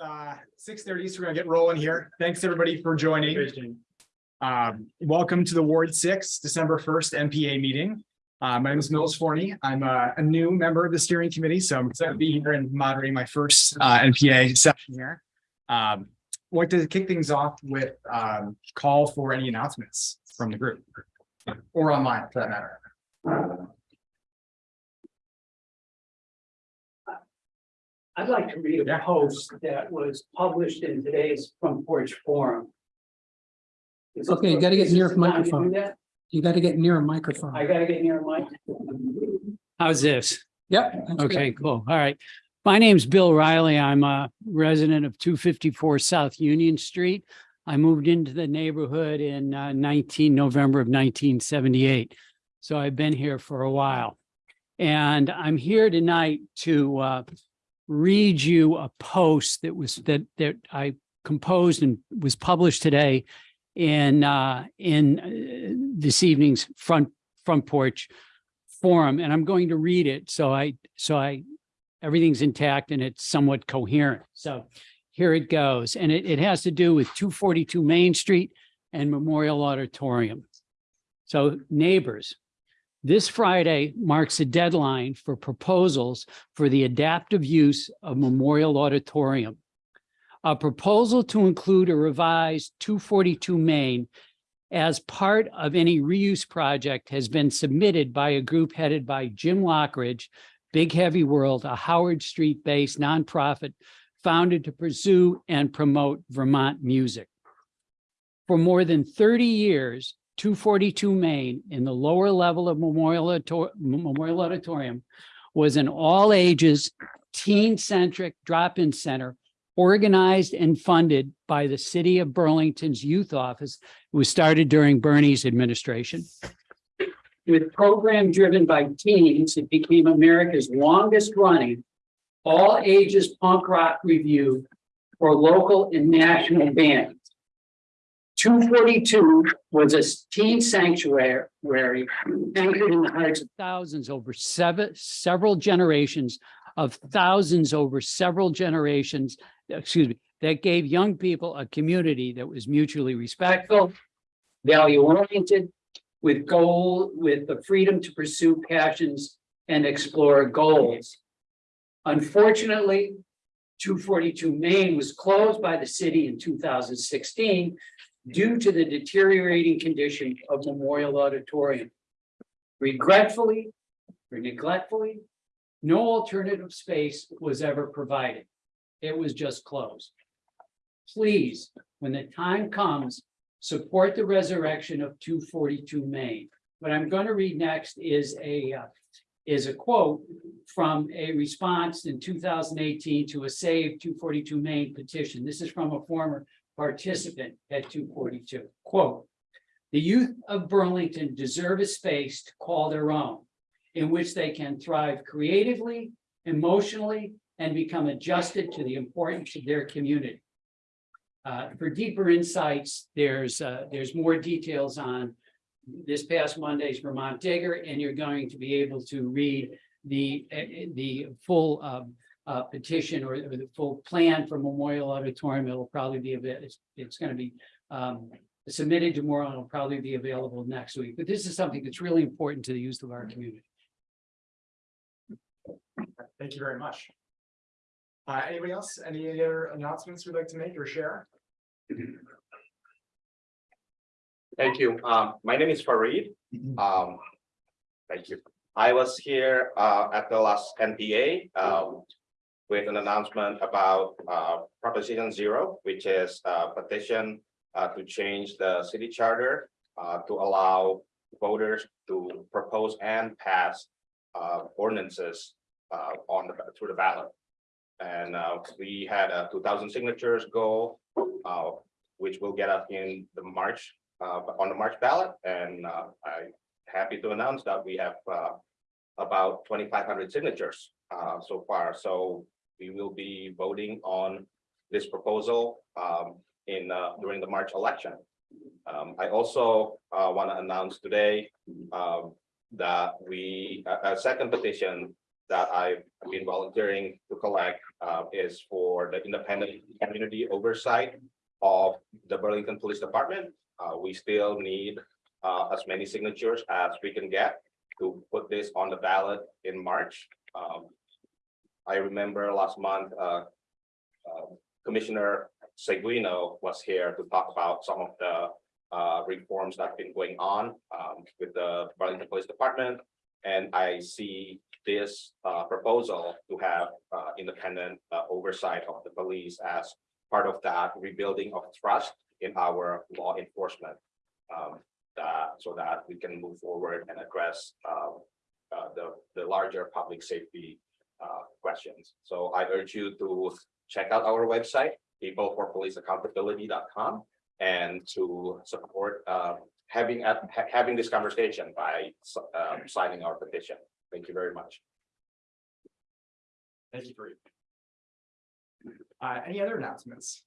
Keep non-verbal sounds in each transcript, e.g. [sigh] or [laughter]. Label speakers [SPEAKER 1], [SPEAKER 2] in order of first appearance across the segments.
[SPEAKER 1] uh, six thirty, so we're gonna get rolling here. Thanks, everybody, for joining. Um, welcome to the Ward Six, December first NPA meeting. Uh, my name is Mills Forney. I'm a, a new member of the steering committee, so I'm excited to be here and moderating my first, uh, NPA session here. Um, want to kick things off with, um, call for any announcements from the group. Or online, for that matter.
[SPEAKER 2] I'd like to read a
[SPEAKER 1] Yeah.
[SPEAKER 2] post that was published in today's Front Porch Forum. Is
[SPEAKER 3] Okay, you gotta get
[SPEAKER 2] is
[SPEAKER 3] near
[SPEAKER 2] this
[SPEAKER 3] the
[SPEAKER 2] the time to do
[SPEAKER 3] microphone.
[SPEAKER 2] that?
[SPEAKER 3] You gotta get near a microphone.
[SPEAKER 2] I gotta get near my.
[SPEAKER 4] How's this?
[SPEAKER 3] Yep. that's good.
[SPEAKER 4] Okay, cool. All right. My name's Bill Riley. I'm a resident of two fifty-four South Union Street. I moved into the neighborhood in uh, nineteen, November of nineteen seventy-eight. So I've been here for a while. And I'm here tonight to uh, read you a post that was, that, that I composed and was published today in, uh, in uh, this evening's front, front porch forum, and I'm going to read it, so I, so I, everything's intact and it's somewhat coherent. So here it goes, and it, it has to do with two forty-two Main Street and Memorial Auditorium. So neighbors, this Friday marks a deadline for proposals for the adaptive use of Memorial Auditorium. A proposal to include a revised two forty-two Main as part of any reuse project has been submitted by a group headed by Jim Lockridge, Big Heavy World, a Howard Street-based nonprofit founded to pursue and promote Vermont music. For more than 30 years, 242 Main in the lower level of Memorial Memorial Auditorium was an all-ages, teen-centric drop-in center organized and funded by the City of Burlington's Youth Office it was started during Bernie's administration. With program driven by teens, it became America's longest running all ages punk rock review for local and national bands. Two forty-two was a teen sanctuary anchored in the hearts of thousands over seven, several generations of thousands over several generations, excuse me, that gave young people a community that was mutually respectful, value oriented, with goal, with the freedom to pursue passions and explore goals. Unfortunately, two forty-two Main was closed by the city in two thousand sixteen due to the deteriorating condition of Memorial Auditorium. Regretfully, or neglectfully, no alternative space was ever provided. It was just closed. Please, when the time comes, support the resurrection of two forty-two Main. What I'm going to read next is a, uh, is a quote from a response in two thousand eighteen to a Save two forty-two Main petition. This is from a former participant at two forty-two. Quote, "The youth of Burlington deserve a space to call their own, in which they can thrive creatively, emotionally, and become adjusted to the importance of their community. Uh, for deeper insights, there's, uh, there's more details on this past Monday's Vermont Digger, and you're going to be able to read the, uh, the full, um, uh, petition or or the full plan for Memorial Auditorium. It'll probably be, avail- it's, it's gonna be, um, submitted tomorrow, and it'll probably be available next week. But this is something that's really important to the youth of our community.
[SPEAKER 1] Thank you very much. Uh, anybody else? Any other announcements we'd like to make or share?
[SPEAKER 5] Thank you. Um, my name is Fareed. Um, thank you. I was here, uh, at the last NPA, um, with an announcement about, uh, Proposition Zero, which is a petition, uh, to change the city charter, uh, to allow voters to propose and pass, uh, ordinances, uh, on the, through the ballot. And, uh, we had a two thousand signatures goal, which will get us in the March on the March ballot, and I'm happy to announce that we have about twenty-five hundred signatures uh, so far, so we will be voting on this proposal um, in uh, during the March election. Um, I also uh, want to announce today um, that we, a, a second petition that I've been volunteering to collect uh, is for the independent community oversight of the Burlington Police Department. Uh, we still need uh, as many signatures as we can get to put this on the ballot in March. Um, I remember last month, uh, uh, Commissioner Seguino was here to talk about some of the uh, reforms that have been going on um, with the Burlington Police Department. And I see this uh, proposal to have uh, independent uh, oversight of the police as part of that rebuilding of trust in our law enforcement. um, that, so that we can move forward and address um, the, the larger public safety uh, questions. So I urge you to check out our website, peopleforpoliceaccountability.com, and to support uh, having, ha- having this conversation by um, signing our petition. Thank you very much.
[SPEAKER 1] Thank you for. Uh, any other announcements?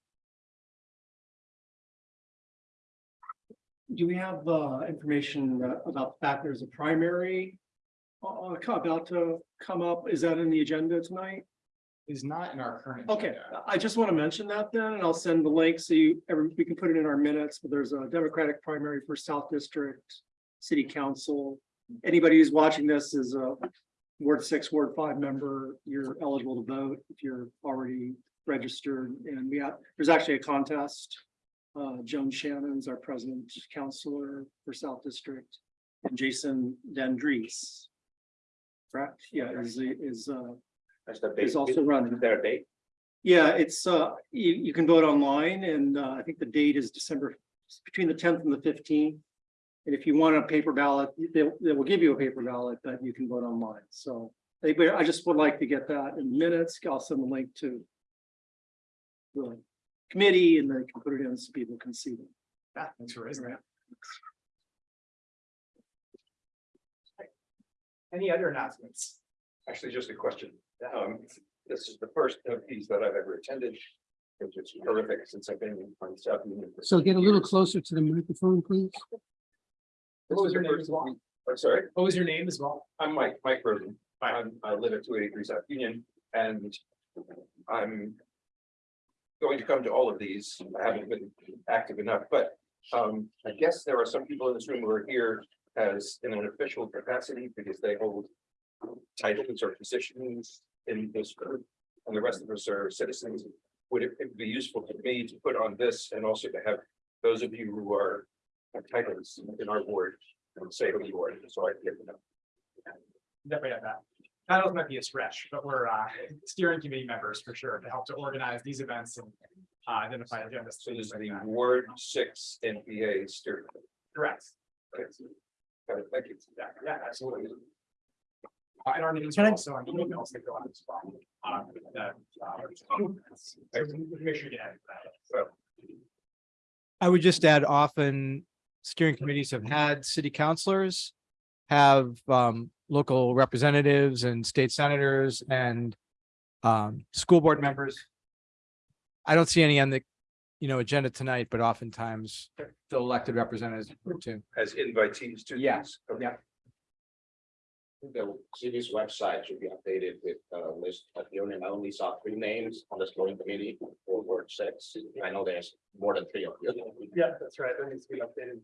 [SPEAKER 6] Do we have uh information uh, about the fact there's a primary? Uh, co- about to come up, is that in the agenda tonight?
[SPEAKER 1] Is not in our current.
[SPEAKER 6] Okay,
[SPEAKER 1] agenda.
[SPEAKER 6] I just want to mention that then, and I'll send the link so you, every, we can put it in our minutes, but there's a Democratic primary for South District. City Council, anybody who's watching this is a Ward six, Ward five member, you're eligible to vote if you're already registered, and we have, there's actually a contest. Uh, Joan Shannon's our president counselor for South District, and Jason Dendries. Correct, yeah, is, is, uh,
[SPEAKER 5] That's the date.
[SPEAKER 6] is also running.
[SPEAKER 5] Is there a date?
[SPEAKER 6] Yeah, it's, uh, you, you can vote online and, uh, I think the date is December, between the tenth and the fifteenth. And if you want a paper ballot, they, they will give you a paper ballot, but you can vote online, so. Anyway, I just would like to get that in minutes, I'll send the link to. The committee and they can put it in so people can see them.
[SPEAKER 1] Yeah, thanks for raising that. Any other announcements?
[SPEAKER 7] Actually, just a question. Um, this is the first of these that I've ever attended. Which is terrific since I've been on South Union. for
[SPEAKER 3] So get a little
[SPEAKER 7] years.
[SPEAKER 3] closer to the microphone, please.
[SPEAKER 7] This
[SPEAKER 1] What was
[SPEAKER 7] is
[SPEAKER 1] your
[SPEAKER 7] the
[SPEAKER 1] name
[SPEAKER 7] first
[SPEAKER 1] as well?
[SPEAKER 7] of I'm sorry,
[SPEAKER 1] What was your name as well?
[SPEAKER 7] I'm Mike, Mike Rosen. I'm, I live at two eighty-three South Union and I'm. Going to come to all of these. I haven't been active enough, but um, I guess there are some people in this room who are here as in an official capacity because they hold. Titles or positions in this group and the rest of us are citizens. Would it it'd be useful to me to put on this and also to have those of you who are. Titles in our board and say who you are, so I can get to know.
[SPEAKER 1] Definitely have that. Titles might be a stretch, but we're uh steering committee members for sure to help to organize these events and uh identify agendas.
[SPEAKER 7] So this is
[SPEAKER 1] things
[SPEAKER 7] the
[SPEAKER 1] like that.
[SPEAKER 7] Ward Six NPA steering.
[SPEAKER 1] Correct.
[SPEAKER 7] Got it, Thank you.
[SPEAKER 1] Yeah, yeah, absolutely. Uh, and our are
[SPEAKER 3] I-
[SPEAKER 1] also on emails that go out as well. Um, that, uh, so Make sure you get that.
[SPEAKER 7] So
[SPEAKER 8] I would just add often steering committees have had city councilors. Have um local representatives and state senators and um school board members. I don't see any on the, you know, agenda tonight, but oftentimes the elected representatives too.
[SPEAKER 7] as invitees to.
[SPEAKER 1] Yeah,
[SPEAKER 7] these. Okay.
[SPEAKER 1] yeah.
[SPEAKER 5] The city's website should be updated with a list of your name. I only saw three names on the scoring committee for Ward six. I know there's more than three of you.
[SPEAKER 1] Yeah, that's right. That needs to be updated.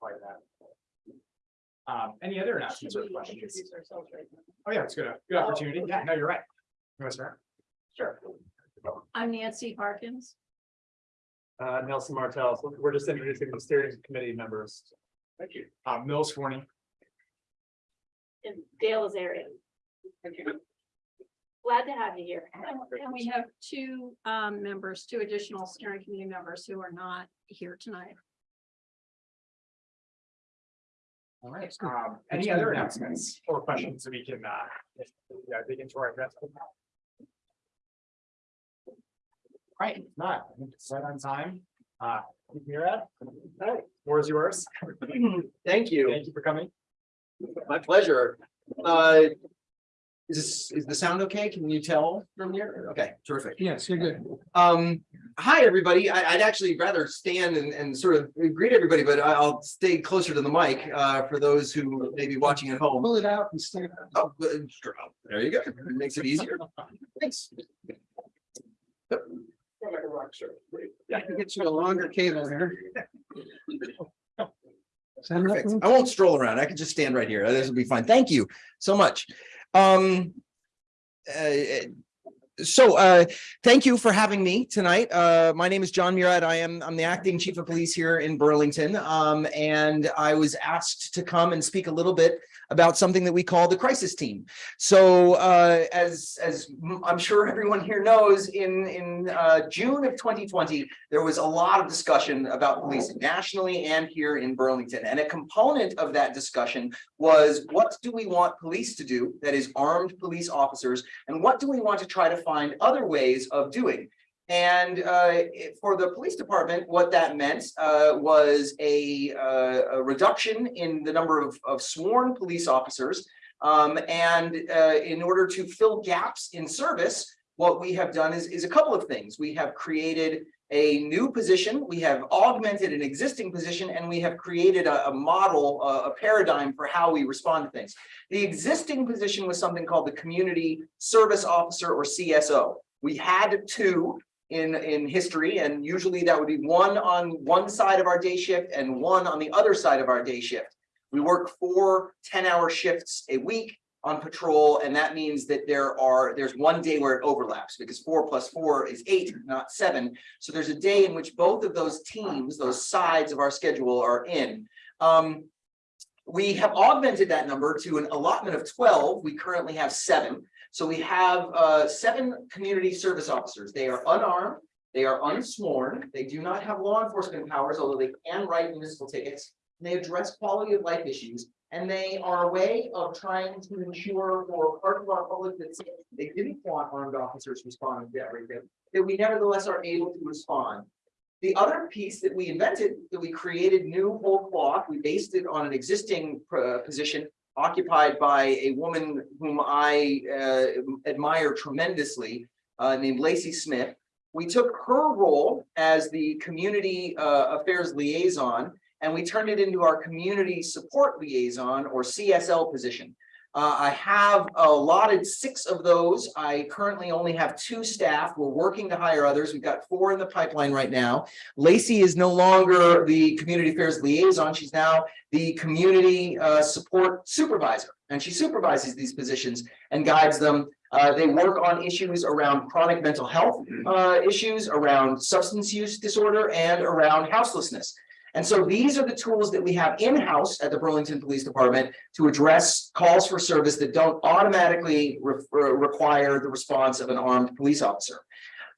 [SPEAKER 1] Quite that. Um, any other announcements or questions? Oh, yeah, it's good, good opportunity. Yeah, no, you're right. You want to start? Sure.
[SPEAKER 9] I'm Nancy Harkins.
[SPEAKER 10] Uh, Nelson Martell, So we're just introducing the steering committee members.
[SPEAKER 1] Thank you. Uh, Mills Forney.
[SPEAKER 9] And Dale Azarian. Thank you. Glad to have you here. And and we have two um members, two additional steering committee members who are not here tonight.
[SPEAKER 1] All right, um, any other announcements or questions that we can, uh, if- yeah, dig into our address? Right, if not, I think it's right on time. Uh, you're at, hey, floor is yours. [clears throat]
[SPEAKER 11] Thank you.
[SPEAKER 1] Thank you for coming.
[SPEAKER 11] My pleasure. Uh, Is this, is the sound okay? Can you tell from here? Okay, terrific.
[SPEAKER 3] Yes, you're good.
[SPEAKER 11] Um, hi, everybody. I, I'd actually rather stand and, and sort of greet everybody, but I- I'll stay closer to the mic, uh, for those who may be watching at home.
[SPEAKER 3] Pull it out and stick it out.
[SPEAKER 11] Oh, there you go. It Makes it easier. Thanks.
[SPEAKER 3] I can get you a longer cable here. Is that enough
[SPEAKER 11] Perfect. I won't stroll around. I can just stand right here. This will be fine. Thank you so much. Um. uh, so uh, thank you for having me tonight. Uh, my name is Jon Murad. I am, I'm the acting chief of police here in Burlington. Um, and I was asked to come and speak a little bit about something that we call the crisis team. So uh, as, as I'm sure everyone here knows, in, in uh, June of 2020, there was a lot of discussion about policing nationally and here in Burlington. And a component of that discussion was what do we want police to do, that is armed police officers, and what do we want to try to find other ways of doing? And uh, for the police department, what that meant uh, was a, uh, a reduction in the number of, of sworn police officers. Um, and uh, in order to fill gaps in service, what we have done is, is a couple of things. We have created a new position, we have augmented an existing position, and we have created a, a model, a- a paradigm for how we respond to things. The existing position was something called the Community Service Officer or CSO. We had two in, in history, and usually that would be one on one side of our day shift and one on the other side of our day shift. We work four 10-hour shifts a week on patrol, and that means that there are, there's one day where it overlaps, because four plus four is eight, not seven. So there's a day in which both of those teams, those sides of our schedule are in. Um, we have augmented that number to an allotment of twelve. We currently have seven. So we have uh seven community service officers. They are unarmed, they are unsworn, they do not have law enforcement powers, although they can write municipal tickets. They address quality of life issues, and they are a way of trying to ensure for part of our public that they didn't want armed officers responding to everything, that we nevertheless are able to respond. The other piece that we invented, that we created new whole cloth, we based it on an existing uh, position occupied by a woman whom I uh, admire tremendously, uh, named Lacey Smith. We took her role as the community uh, affairs liaison, and we turned it into our community support liaison or CSL position. Uh, I have allotted six of those. I currently only have two staff. We're working to hire others. We've got four in the pipeline right now. Lacey is no longer the community affairs liaison. She's now the community uh, support supervisor, and she supervises these positions and guides them. Uh, they work on issues around chronic mental health uh, issues, around substance use disorder, and around houselessness. And so these are the tools that we have in-house at the Burlington Police Department to address calls for service that don't automatically re- require the response of an armed police officer.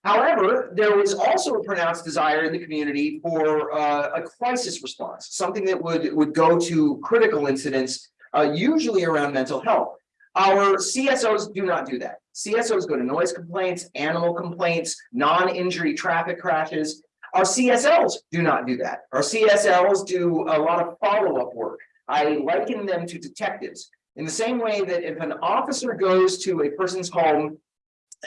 [SPEAKER 11] However, there was also a pronounced desire in the community for uh, a crisis response, something that would, would go to critical incidents, uh, usually around mental health. Our CSOs do not do that. CSOs go to noise complaints, animal complaints, non-injury traffic crashes. Our CSLs do not do that. Our CSLs do a lot of follow-up work. I liken them to detectives. In the same way that if an officer goes to a person's home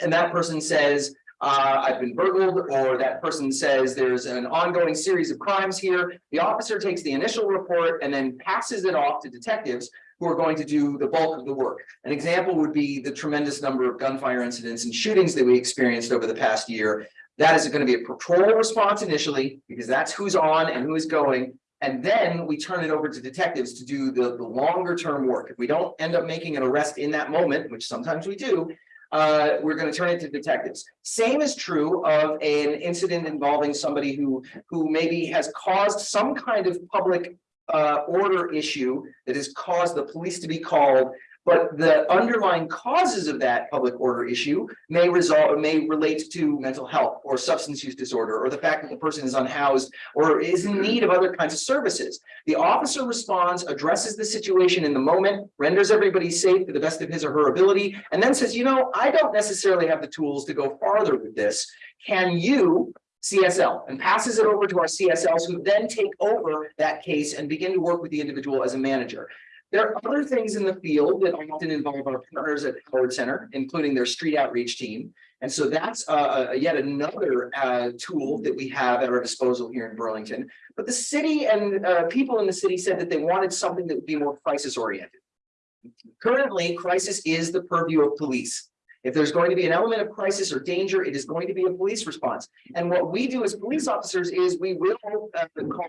[SPEAKER 11] and that person says, uh, I've been burgled, or that person says there's an ongoing series of crimes here, the officer takes the initial report and then passes it off to detectives who are going to do the bulk of the work. An example would be the tremendous number of gunfire incidents and shootings that we experienced over the past year. That is going to be a patrol response initially, because that's who's on and who is going. And then we turn it over to detectives to do the, the longer term work. If we don't end up making an arrest in that moment, which sometimes we do, uh, we're going to turn it to detectives. Same is true of an incident involving somebody who, who maybe has caused some kind of public uh, order issue that has caused the police to be called. But the underlying causes of that public order issue may result, may relate to mental health or substance use disorder, or the fact that the person is unhoused or is in need of other kinds of services. The officer responds, addresses the situation in the moment, renders everybody safe to the best of his or her ability, and then says, you know, I don't necessarily have the tools to go farther with this. Can you CSL and passes it over to our CSLs who then take over that case and begin to work with the individual as a manager. There are other things in the field that often involve our partners at Howard Center, including their street outreach team. And so that's uh, uh, yet another uh, tool that we have at our disposal here in Burlington. But the city and uh, people in the city said that they wanted something that would be more crisis oriented. Currently, crisis is the purview of police. If there's going to be an element of crisis or danger, it is going to be a police response. And what we do as police officers is we will uh, call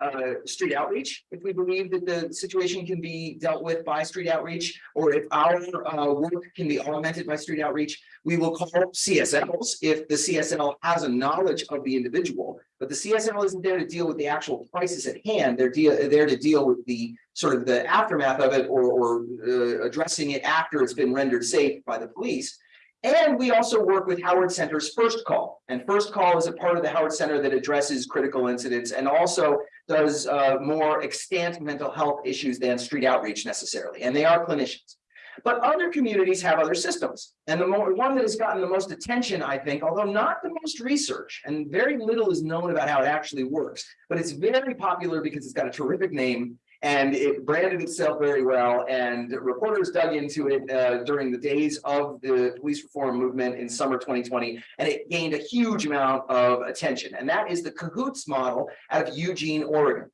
[SPEAKER 11] uh, street outreach, if we believe that the situation can be dealt with by street outreach, or if our uh, work can be augmented by street outreach, we will call CSLs if the CSL has a knowledge of the individual. But the CSL isn't there to deal with the actual crisis at hand. They're there to deal with the sort of the aftermath of it or, or uh, addressing it after it's been rendered safe by the police. And we also work with Howard Center's First Call. And First Call is a part of the Howard Center that addresses critical incidents and also does uh, more extant mental health issues than street outreach necessarily. And they are clinicians. But other communities have other systems. And the more, one that has gotten the most attention, I think, although not the most research, and very little is known about how it actually works, but it's very popular because it's got a terrific name and it branded itself very well and reporters dug into it uh, during the days of the police reform movement in summer 2020 and it gained a huge amount of attention and that is the cahoots model out of eugene oregon.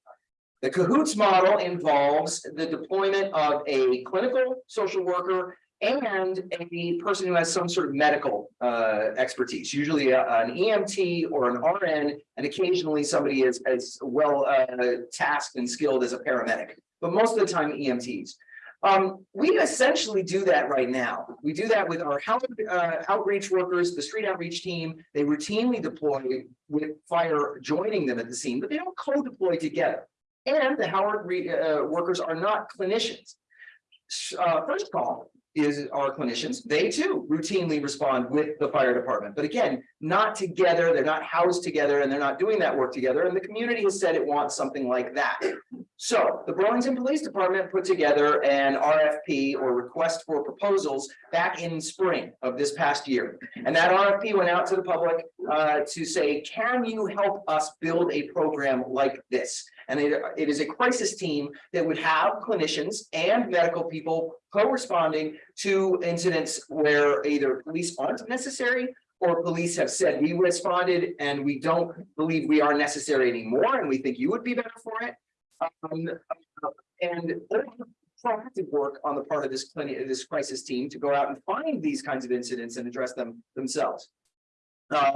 [SPEAKER 11] The cahoots model involves the deployment of a clinical social worker and a person who has some sort of medical uh, expertise, usually a- an EMT or an RN, and occasionally somebody is as well uh, tasked and skilled as a paramedic, but most of the time EMTs. Um, we essentially do that right now. We do that with our health, uh, outreach workers, the street outreach team. They routinely deploy with fire joining them at the scene, but they don't co-deploy together. And the Howard uh, workers are not clinicians. Uh, first call is our clinicians. They too routinely respond with the fire department. But again, not together, they're not housed together and they're not doing that work together. And the community has said it wants something like that. So the Burlington Police Department put together an RFP or request for proposals back in spring of this past year. And that RFP went out to the public uh, to say, can you help us build a program like this? And it, it is a crisis team that would have clinicians and medical people co-responding to incidents where either police aren't necessary or police have said we responded and we don't believe we are necessary anymore and we think you would be better for it. Um, and proactive work on the part of this clinic, this crisis team to go out and find these kinds of incidents and address them themselves. Uh,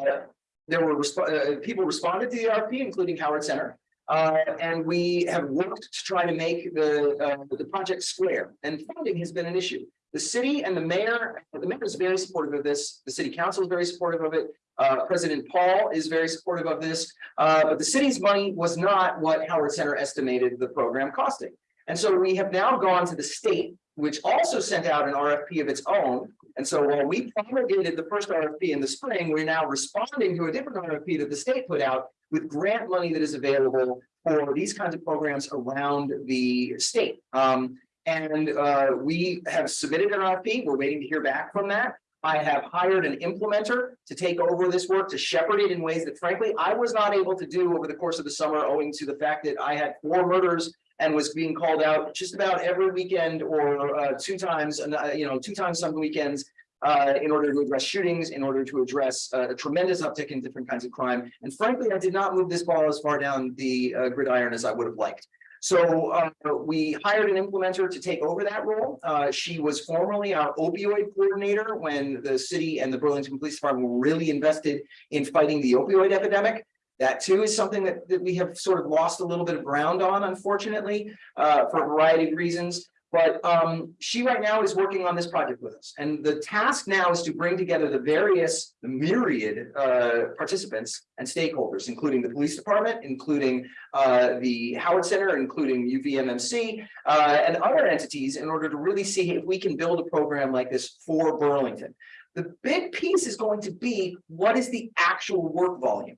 [SPEAKER 11] there were resp- uh, people responded to the RP, including Howard Center. Uh, and we have worked to try to make the, uh, the project square and funding has been an issue. The city and the mayor, the mayor is very supportive of this. The city council is very supportive of it. Uh, President Paul is very supportive of this. Uh, but the city's money was not what Howard Center estimated the program costing. And so we have now gone to the state, which also sent out an RFP of its own. And so while we promulgated the first RFP in the spring, we're now responding to a different RFP that the state put out with grant money that is available for these kinds of programs around the state. Um, and uh, we have submitted an RFP. We're waiting to hear back from that. I have hired an implementer to take over this work, to shepherd it in ways that frankly, I was not able to do over the course of the summer owing to the fact that I had four murders and was being called out just about every weekend or uh, two times, uh, you know, two times some weekends uh, in order to address shootings, in order to address uh, a tremendous uptick in different kinds of crime. And frankly, I did not move this ball as far down the uh, gridiron as I would have liked. So uh, we hired an implementer to take over that role. Uh, she was formerly our opioid coordinator when the city and the Burlington Police Department were really invested in fighting the opioid epidemic. That too is something that, that we have sort of lost a little bit of ground on, unfortunately, uh, for a variety of reasons. But um, she right now is working on this project with us. And the task now is to bring together the various the myriad uh, participants and stakeholders, including the police department, including uh, the Howard Center, including UVMMC uh, and other entities in order to really see if we can build a program like this for Burlington. The big piece is going to be what is the actual work volume?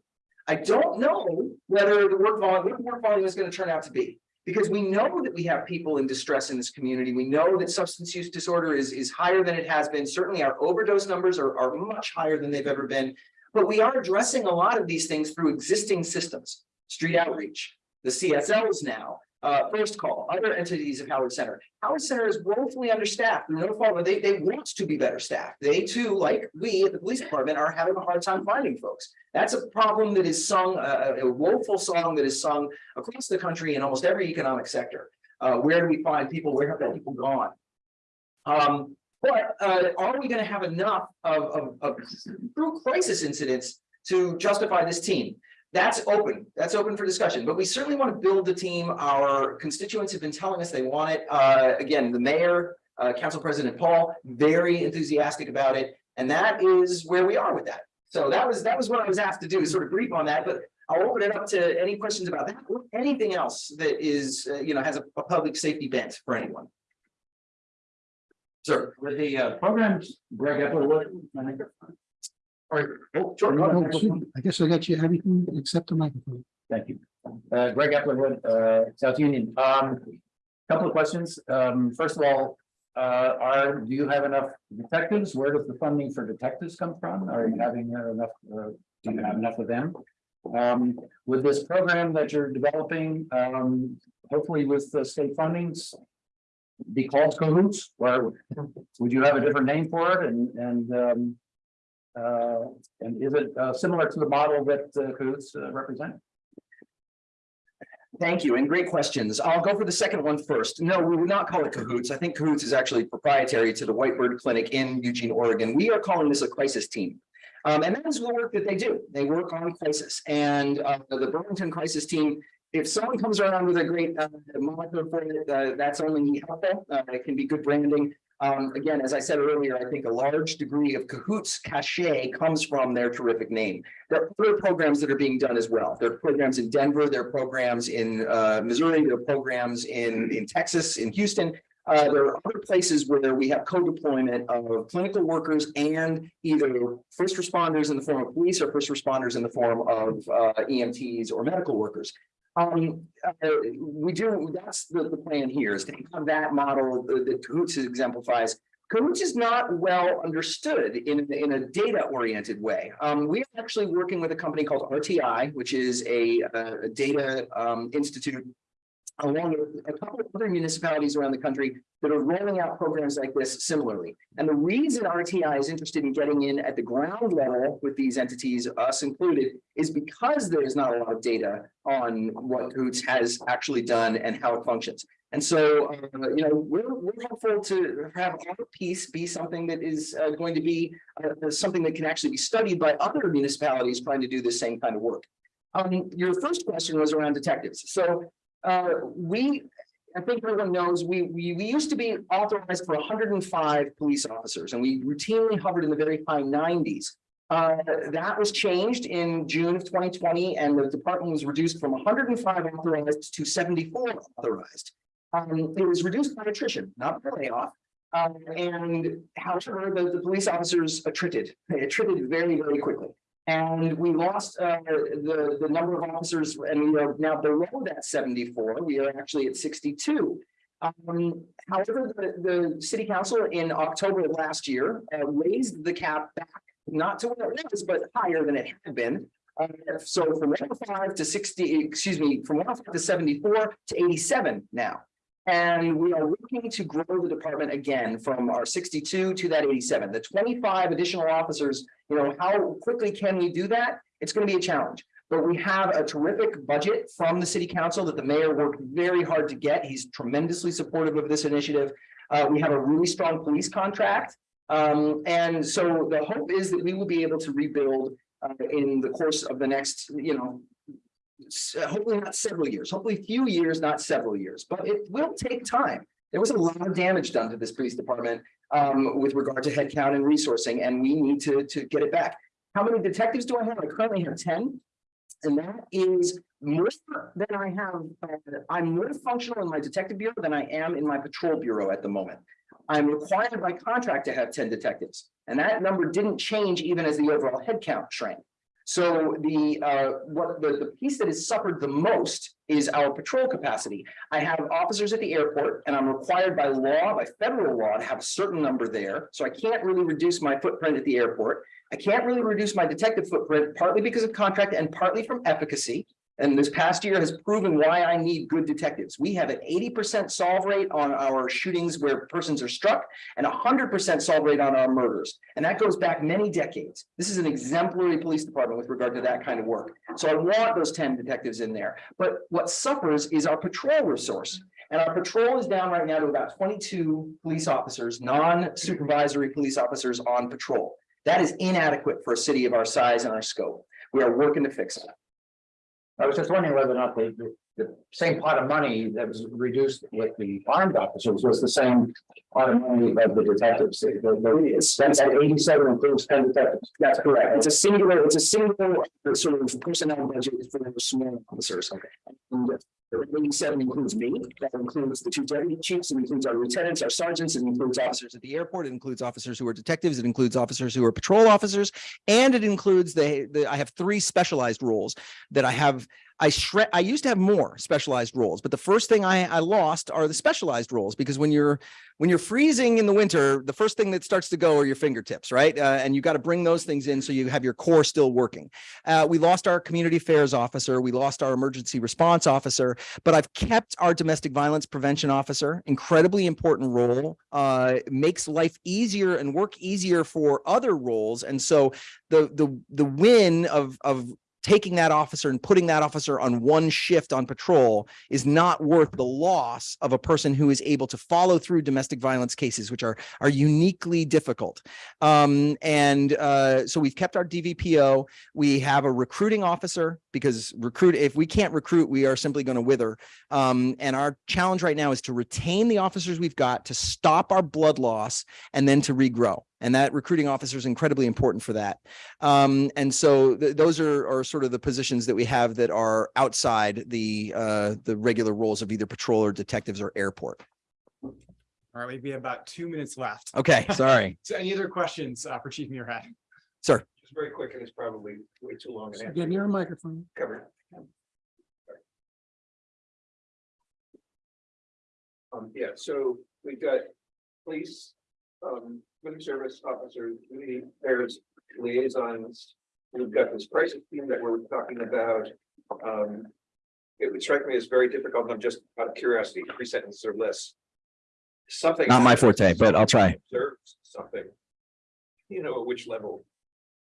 [SPEAKER 11] I don't know whether the work volume, what the work volume is going to turn out to be. Because we know that we have people in distress in this community. We know that substance use disorder is, is higher than it has been. Certainly our overdose numbers are, are much higher than they've ever been. But we are addressing a lot of these things through existing systems, street outreach, the CSLs now, Uh, First Call, other entities of Howard Center. Howard Center is woefully understaffed, no fault, they, they want to be better staffed. They too, like we at the police department, are having a hard time finding folks. That's a problem that is sung, uh, a woeful song that is sung across the country in almost every economic sector. Uh, where do we find people? Where have the people gone? Um, but, uh, are we gonna have enough of, of, of true crisis incidents to justify this team? That's open, that's open for discussion, but we certainly want to build the team. Our constituents have been telling us they want it. Uh, again, the mayor, uh, Council President Paul, very enthusiastic about it. And that is where we are with that. So that was, that was what I was asked to do, sort of brief on that, but I'll open it up to any questions about that, or anything else that is, uh, you know, has a, a public safety bent for anyone. Sir.
[SPEAKER 2] With the uh, programs, Greg Epperwood.
[SPEAKER 11] All right. Oh, sure, go ahead.
[SPEAKER 3] I guess I got you everything except the microphone.
[SPEAKER 2] Thank you. Uh, Greg Eplerwood, uh, South Union. Um, couple of questions. Um, first of all, uh, are, do you have enough detectives? Where does the funding for detectives come from? Are you having uh, enough, uh, do you have enough of them? Um, with this program that you're developing, um, hopefully with the state fundings. Be called cahoots, or would you have a different name for it and, and, um. Uh, and is it, uh, similar to the model that uh, cahoots uh, represent?
[SPEAKER 11] Thank you, and great questions. I'll go for the second one first. No, we would not call it cahoots. I think cahoots is actually proprietary to the Whitebird Clinic in Eugene, Oregon. We are calling this a crisis team. Um, and that is the work that they do. They work on crisis and, uh, the Burlington Crisis Team. If someone comes around with a great, uh, moniker for it, uh, that's only helpful. Uh, it can be good branding. Um, again, as I said earlier, I think a large degree of cahoots cachet comes from their terrific name. There are other programs that are being done as well. There are programs in Denver, there are programs in uh, Missouri, there are programs in, in Texas, in Houston. Uh, there are other places where we have co-deployment of clinical workers and either first responders in the form of police or first responders in the form of uh, EMTs or medical workers. Um, uh, we do, that's the, the plan here is to have that model that that Cahoots exemplifies. Cahoots is not well understood in, in a data oriented way. Um, we're actually working with a company called RTI, which is a, a data, um, institute along with a couple of other municipalities around the country that are rolling out programs like this similarly. And the reason RTI is interested in getting in at the ground level with these entities, us included, is because there is not a lot of data on what Cahoots has actually done and how it functions. And so, uh, you know, we're, we're hopeful to have our piece be something that is uh, going to be uh, something that can actually be studied by other municipalities trying to do the same kind of work. Um, your first question was around detectives. So uh, we, I think everyone knows, we, we, we used to be authorized for hundred and five police officers and we routinely hovered in the very high nineties. Uh, that was changed in June of twenty twenty and the department was reduced from hundred and five authorized to seventy-four authorized. Um, it was reduced by attrition, not by layoff. Um, and however, the, the police officers attrited, they attrited very, very quickly. And we lost uh, the, the number of officers and we are now below that seventy-four. We are actually at sixty-two. Um, however, the, the city council in October of last year uh, raised the cap back, not to where it was, but higher than it had been. Uh, so from one oh five to sixty, excuse me, from one oh five to seventy-four to eighty-seven now. And we are looking to grow the department again from our sixty-two to that eighty-seven, the twenty-five additional officers. You know, how quickly can we do that? It's going to be a challenge. But we have a terrific budget from the city council that the mayor worked very hard to get. He's tremendously supportive of this initiative. Uh, we have a really strong police contract. Um, and so the hope is that we will be able to rebuild uh, in the course of the next, you know, hopefully not several years, hopefully few years, not several years, but it will take time. There was a lot of damage done to this police department um, with regard to headcount and resourcing, and we need to, to get it back. How many detectives do I have? I currently have ten. And that is more than I have, uh, I'm more functional in my detective bureau than I am in my patrol bureau at the moment. I'm required by contract to have ten detectives, and that number didn't change even as the overall headcount shrank. So the, uh, what the, the piece that has suffered the most is our patrol capacity. I have officers at the airport and I'm required by law, by federal law, to have a certain number there. So I can't really reduce my footprint at the airport. I can't really reduce my detective footprint, partly because of contract and partly from efficacy. And this past year has proven why I need good detectives. We have an eighty percent solve rate on our shootings where persons are struck and hundred percent solve rate on our murders. And that goes back many decades. This is an exemplary police department with regard to that kind of work. So I want those ten detectives in there. But what suffers is our patrol resource. And our patrol is down right now to about twenty-two police officers, non-supervisory police officers on patrol. That is inadequate for a city of our size and our scope. We are working to fix it.
[SPEAKER 2] I was just wondering whether or not the, the, the same pot of money that was reduced with the armed officers was the same pot of money of the detectives. The- the- That's at eighty-seven includes ten detectives.
[SPEAKER 11] That's correct. It's a singular, it's a single uh, sort of personnel budget for the small officers. And the eighty-seven includes me, that includes the two deputy chiefs, it includes our lieutenants, our sergeants, it includes officers at the airport, it includes officers who are detectives, it includes officers who are patrol officers. And it includes the, the, I have three specialized roles that I have I shred, I used to have more specialized roles, but the first thing I, I lost are the specialized roles because when you're when you're freezing in the winter, the first thing that starts to go are your fingertips, right? Uh, and you got to bring those things in so you have your core still working. Uh, we lost our community affairs officer, we lost our emergency response officer, but I've kept our domestic violence prevention officer, incredibly important role, uh, makes life easier and work easier for other roles. And so the the the win of of taking that officer and putting that officer on one shift on patrol is not worth the loss of a person who is able to follow through domestic violence cases, which are are uniquely difficult. Um, and uh, so we've kept our DVPO. We have a recruiting officer because recruit if we can't recruit, we are simply going to wither. Um, and our challenge right now is to retain the officers we've got to stop our blood loss and then to regrow. And that recruiting officer is incredibly important for that. Um, and so th- those are, are sort of the positions that we have that are outside the, uh, the regular roles of either patrol or detectives or airport.
[SPEAKER 1] All right, we have about two minutes left.
[SPEAKER 11] Okay, [laughs] sorry,
[SPEAKER 1] So any other questions uh, for Chief Murad?
[SPEAKER 11] sir.
[SPEAKER 7] Just very quick, and it's probably way too long. an answer.
[SPEAKER 3] Get near a microphone.
[SPEAKER 7] Covered. Um, yeah, so we've got police, um, community service officers, community affairs liaisons. We've got this crisis team that we're talking about. Um, it would strike me as very difficult, I'm just out of curiosity, three sentences or less. Something.
[SPEAKER 11] Not my forte, but I'll try.
[SPEAKER 7] Something. You know, at which level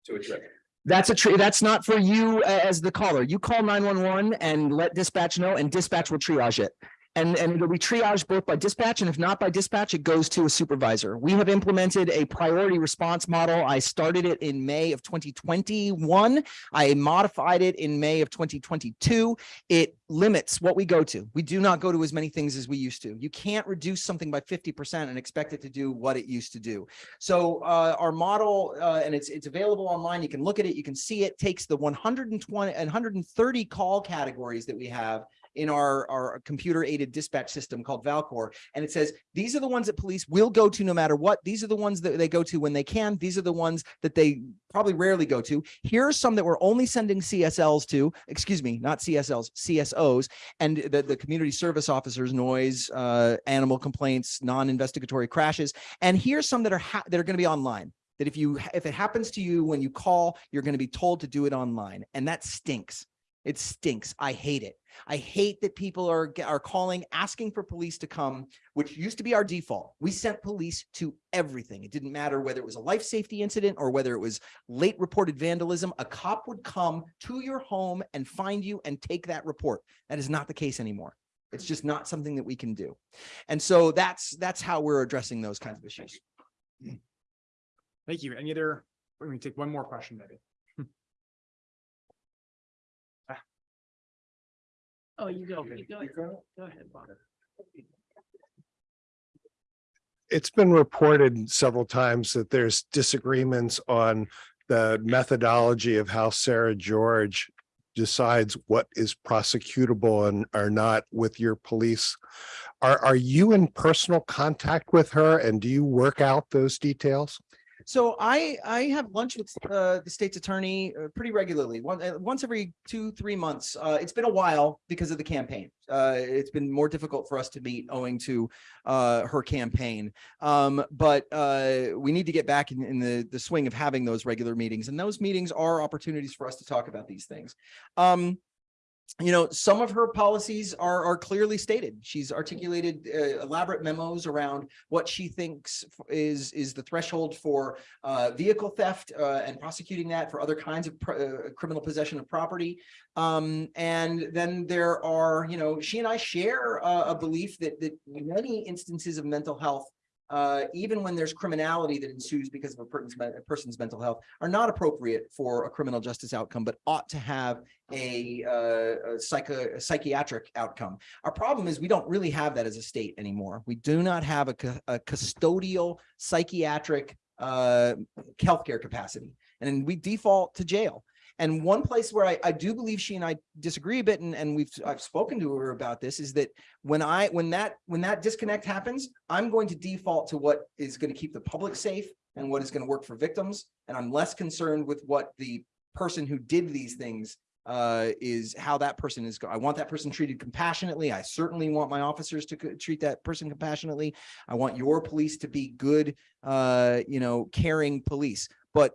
[SPEAKER 7] to address.
[SPEAKER 11] That's a tree. That's not for you as the caller. You call nine one one and let dispatch know and dispatch will triage it. And, and it'll be triaged both by dispatch and if not by dispatch, it goes to a supervisor. We have implemented a priority response model. I started it in May of twenty twenty-one. I modified it in May of twenty twenty-two. It limits what we go to. We do not go to as many things as we used to. You can't reduce something by fifty percent and expect it to do what it used to do. So uh, our model, uh, and it's, it's available online. You can look at it. You can see it takes the one hundred and twenty and hundred and thirty call categories that we have in our, our computer aided dispatch system called Valcour. And it says, these are the ones that police will go to no matter what. These are the ones that they go to when they can. These are the ones that they probably rarely go to. Here are some that we're only sending CSLs to, excuse me, not CSLs, CSOs, and the, the community service officers, noise, uh, animal complaints, non-investigatory crashes. And here's some that are, ha- that are going to be online that if you, if it happens to you when you call, you're going to be told to do it online. And that stinks. It stinks. I hate it. I hate that people are, are calling, asking for police to come, which used to be our default. We sent police to everything. It didn't matter whether it was a life safety incident or whether it was late reported vandalism. A cop would come to your home and find you and take that report. That is not the case anymore. It's just not something that we can do. And so that's, that's how we're addressing those kinds of issues.
[SPEAKER 1] Thank you. Any other, let me take one more question, maybe.
[SPEAKER 4] Oh, you go, you go, go ahead, Bob.
[SPEAKER 12] it's been reported several times that there's disagreements on the methodology of how Sarah George decides what is prosecutable and are not with your police. Are, are you in personal contact with her and do you work out those details?
[SPEAKER 11] So I, I have lunch with, uh, the state's attorney uh, pretty regularly, one, uh, once every two, three months. Uh, it's been a while because of the campaign. It's been more difficult for us to meet owing to, her campaign. Um, but, we need to get back in, in the, the swing of having those regular meetings and those meetings are opportunities for us to talk about these things. Um, you know, some of her policies are, are clearly stated. She's articulated uh, elaborate memos around what she thinks is, is the threshold for uh, vehicle theft uh, and prosecuting that for other kinds of uh, criminal possession of property. Um, and then there are, you know, she and I share a belief that, that many instances of mental health uh, even when there's criminality that ensues because of a person's, a person's mental health, are not appropriate for a criminal justice outcome, but ought to have a, uh, a psycho, a psychiatric outcome. Our problem is we don't really have that as a state anymore. We do not have a, a custodial psychiatric uh, healthcare capacity, and we default to jail. And one place where I, I do believe she and I disagree a bit, and, and we've, I've spoken to her about this, is that when I, when that, when that disconnect happens, I'm going to default to what is going to keep the public safe and what is going to work for victims. And I'm less concerned with what the person who did these things uh, is how that person is. I want that person treated compassionately. I certainly want my officers to treat that person compassionately. I want your police to be good, uh, you know, caring police. But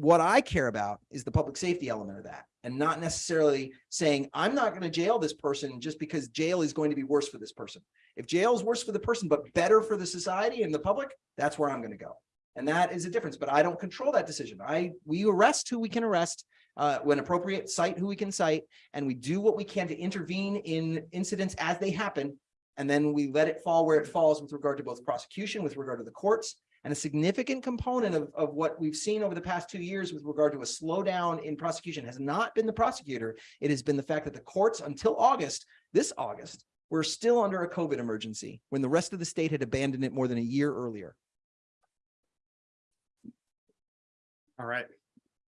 [SPEAKER 11] what I care about is the public safety element of that and not necessarily saying, I'm not going to jail this person just because jail is going to be worse for this person. If jail is worse for the person, but better for the society and the public, that's where I'm going to go. And that is a difference, but I don't control that decision. I, we arrest who we can arrest, uh, when appropriate, cite who we can cite, and we do what we can to intervene in incidents as they happen. And then we let it fall where it falls with regard to both prosecution, with regard to the courts, and a significant component of, of what we've seen over the past two years with regard to a slowdown in prosecution has not been the prosecutor. It has been the fact that the courts until August, this August, were still under a COVID emergency when the rest of the state had abandoned it more than a year earlier.
[SPEAKER 1] All right.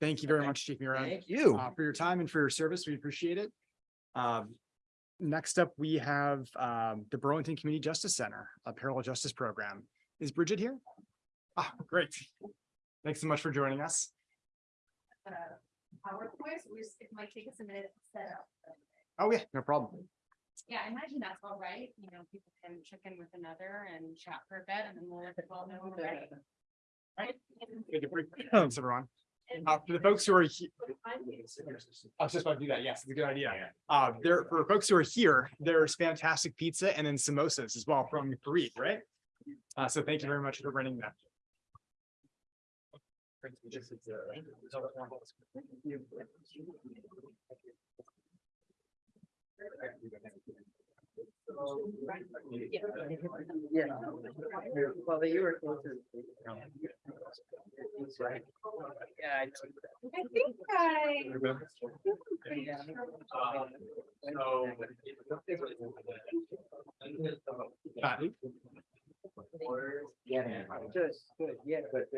[SPEAKER 1] Thank you very much, Chief Murad.
[SPEAKER 11] Thank you.
[SPEAKER 1] uh, for your time and for your service. We appreciate it. Um, next up, we have, um, the Burlington Community Justice Center, a parallel justice program. Is Bridget here? Ah, [laughs] great. Thanks so much for joining us.
[SPEAKER 9] uh, PowerPoint, we just, it might take us a minute to set up.
[SPEAKER 1] Oh, yeah, no problem.
[SPEAKER 9] Yeah, I imagine that's all right, you know, people can check in with another and chat for a bit and then we'll let the well know when we're ready. Right?
[SPEAKER 1] Good to Thanks, everyone. Uh, for the folks who are here, I was just about to do that. Yes, it's a good idea. Uh, there, for folks who are here, there's fantastic pizza and then samosas as well from Fareed, right? Uh, so thank you very much for bringing that.
[SPEAKER 3] Yeah. Well, you were closer. Yeah. I
[SPEAKER 9] think I.
[SPEAKER 1] Uh,
[SPEAKER 3] Good, good, yeah, but.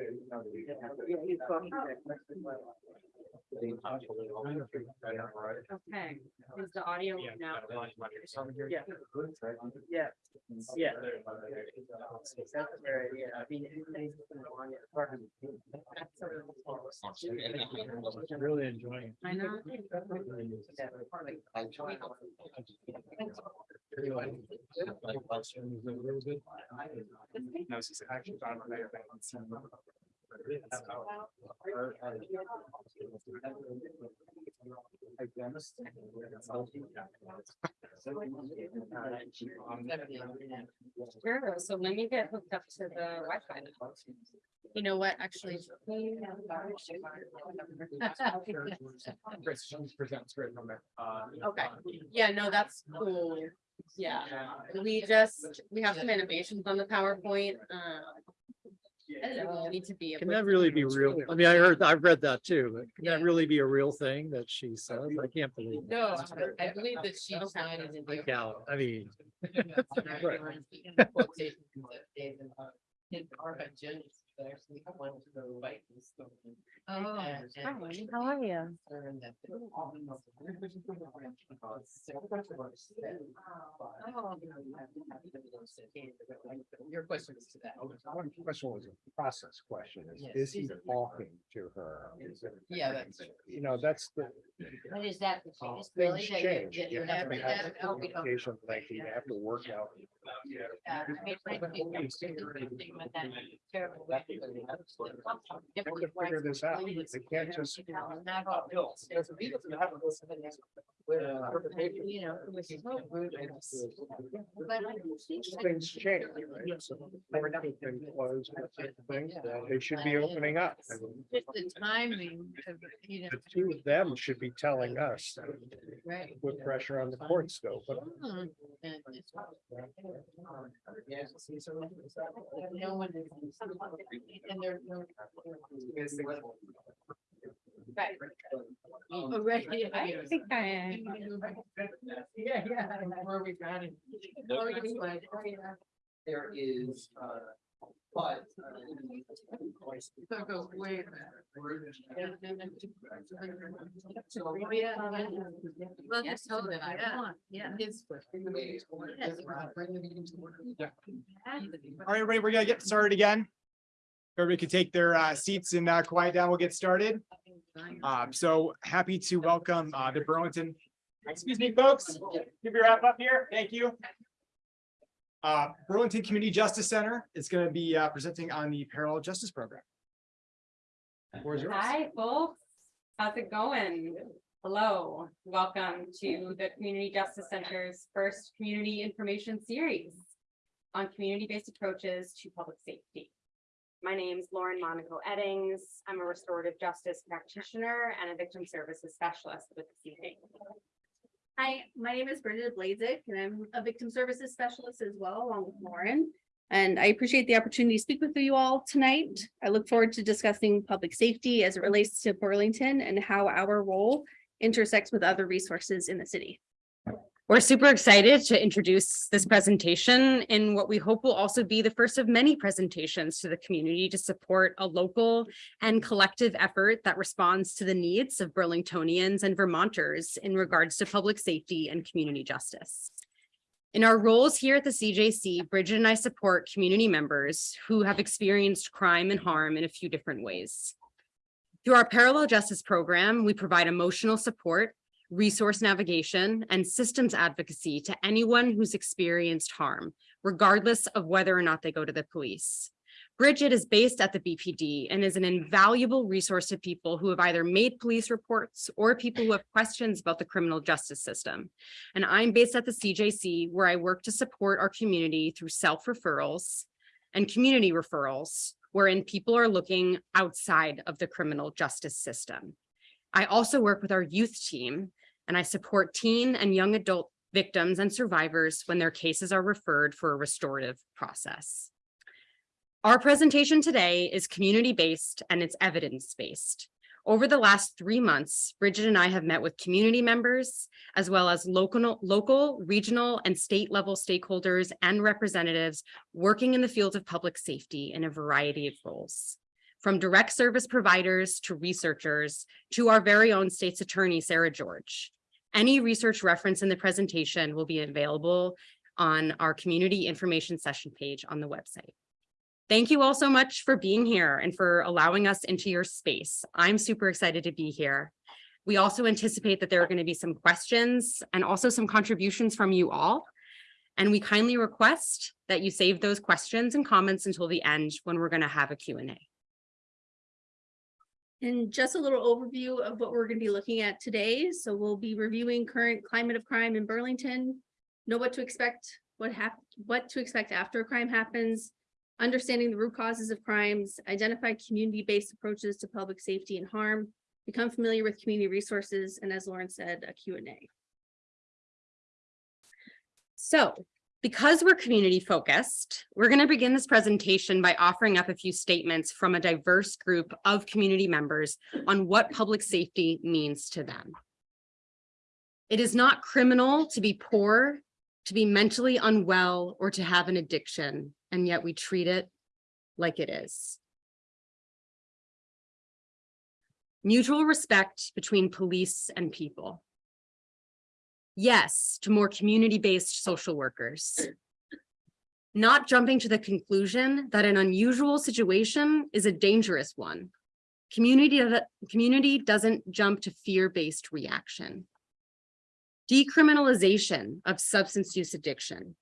[SPEAKER 3] Yeah, he's talking that question.
[SPEAKER 9] Okay, is the audio now?
[SPEAKER 3] Yeah. Yeah. Yeah. That's where, yeah, I mean. anything's been on it, part.
[SPEAKER 8] Really enjoying.
[SPEAKER 9] I know.
[SPEAKER 1] No, it's just actually on my layer, but it's, um,
[SPEAKER 9] Sure, so let me get hooked up to the Wi-Fi. now. You know what, actually.
[SPEAKER 1] Great, so she presents great from there. Uh,
[SPEAKER 9] Okay, yeah, no, that's cool. Yeah, we just, we have some innovations on the PowerPoint, uh. so we Need to be.
[SPEAKER 10] Can that really be real? I mean, I heard, I've read that too, but can that really be a real thing that she says? I can't believe. it.
[SPEAKER 9] No, I believe that she signed it.
[SPEAKER 10] I doubt, I mean. [laughs] [laughs]
[SPEAKER 9] Oh, hi, how are you?
[SPEAKER 12] Your question is to that. Oh, One question was a process question. Is, is he talking to her? Is it-
[SPEAKER 3] Yeah, that's-
[SPEAKER 12] You know, that's the.
[SPEAKER 9] What is that?
[SPEAKER 12] Oh, things change. You have to have the
[SPEAKER 9] Oh,
[SPEAKER 12] communication, like you have to work out.
[SPEAKER 9] Terrible way
[SPEAKER 12] Figure this out. They can't just.
[SPEAKER 3] You know, it was so rude. But I think that-
[SPEAKER 12] Things change. right? So everything closed, things, They should be opening up.
[SPEAKER 3] Just the timing of, you know,
[SPEAKER 12] The two of them should be telling us,
[SPEAKER 3] right.
[SPEAKER 12] put pressure on the courts though, but
[SPEAKER 3] Hmm, and it's- There's. Right. Already.
[SPEAKER 9] I think I,
[SPEAKER 3] Yeah, yeah. Where we got it.
[SPEAKER 2] There is, uh, but.
[SPEAKER 3] So Oh, yeah.
[SPEAKER 1] All right, everybody, we're gonna get started again. Everybody can take their uh, seats and uh, quiet down. We'll get started. Um, so happy to welcome uh, the Burlington, excuse me, folks, give your wrap up here. Thank you. Uh, Burlington Community Justice Center is going to be uh, presenting on the Parallel Justice Program.
[SPEAKER 13] Hi, folks. How's it going? Hello, welcome to the Community Justice Center's first community information series on community-based approaches to public safety. My name is Lauren Monaco Eddings. I'm a restorative justice practitioner and a victim services specialist with the evening.
[SPEAKER 9] Hi, my name is Bridget Blazik and I'm a victim services specialist as well, along with Lauren. And I appreciate the opportunity to speak with you all tonight. I look forward to discussing public safety as it relates to Burlington and how our role intersects with other resources in the city.
[SPEAKER 13] We're super excited to introduce this presentation in what we hope will also be the first of many presentations to the community to support a local and collective effort that responds to the needs of Burlingtonians and Vermonters in regards to public safety and community justice. In our roles here at the CJC, Bridget and I support community members who have experienced crime and harm in a few different ways. Through our parallel justice program, we provide emotional support resource navigation, and systems advocacy to anyone who's experienced harm, regardless of whether or not they go to the police. Bridget is based at the BPD and is an invaluable resource to people who have either made police reports or people who have questions about the criminal justice system. And I'm based at the CJC where I work to support our community through self-referrals and community referrals, wherein people are looking outside of the criminal justice system. I also work with our youth team and I support teen and young adult victims and survivors when their cases are referred for a restorative process. Our presentation today is community-based and it's evidence-based. Over the last three months, Bridget and I have met with community members, as well as local, local, regional, and state level stakeholders and representatives working in the field of public safety in a variety of roles from direct service providers to researchers to our very own state's attorney, Sarah George. Any research reference in the presentation will be available on our community information session page on the website. Thank you all so much for being here and for allowing us into your space. I'm super excited to be here. We also anticipate that there are going to be some questions and also some contributions from you all. And we kindly request that you save those questions and comments until the end when we're going to have a Q&A.
[SPEAKER 9] And just a little overview of what we're going to be looking at today. So we'll be reviewing current climate of crime in Burlington, know what to expect, what what to expect after a crime happens, understanding the root causes of crimes, identify community-based approaches to public safety and harm, become familiar with community resources, and as Lauren said, a Q&A.
[SPEAKER 13] So because we're community focused, we're going to begin this presentation by offering up a few statements from a diverse group of community members on what public safety means to them. It is not criminal to be poor, to be mentally unwell, or to have an addiction, and yet we treat it like it is. Mutual respect between police and people. Yes, to more community-based social workers. Not jumping to the conclusion that an unusual situation is a dangerous one. Community, community doesn't jump to fear-based reaction. Decriminalization of substance use addiction.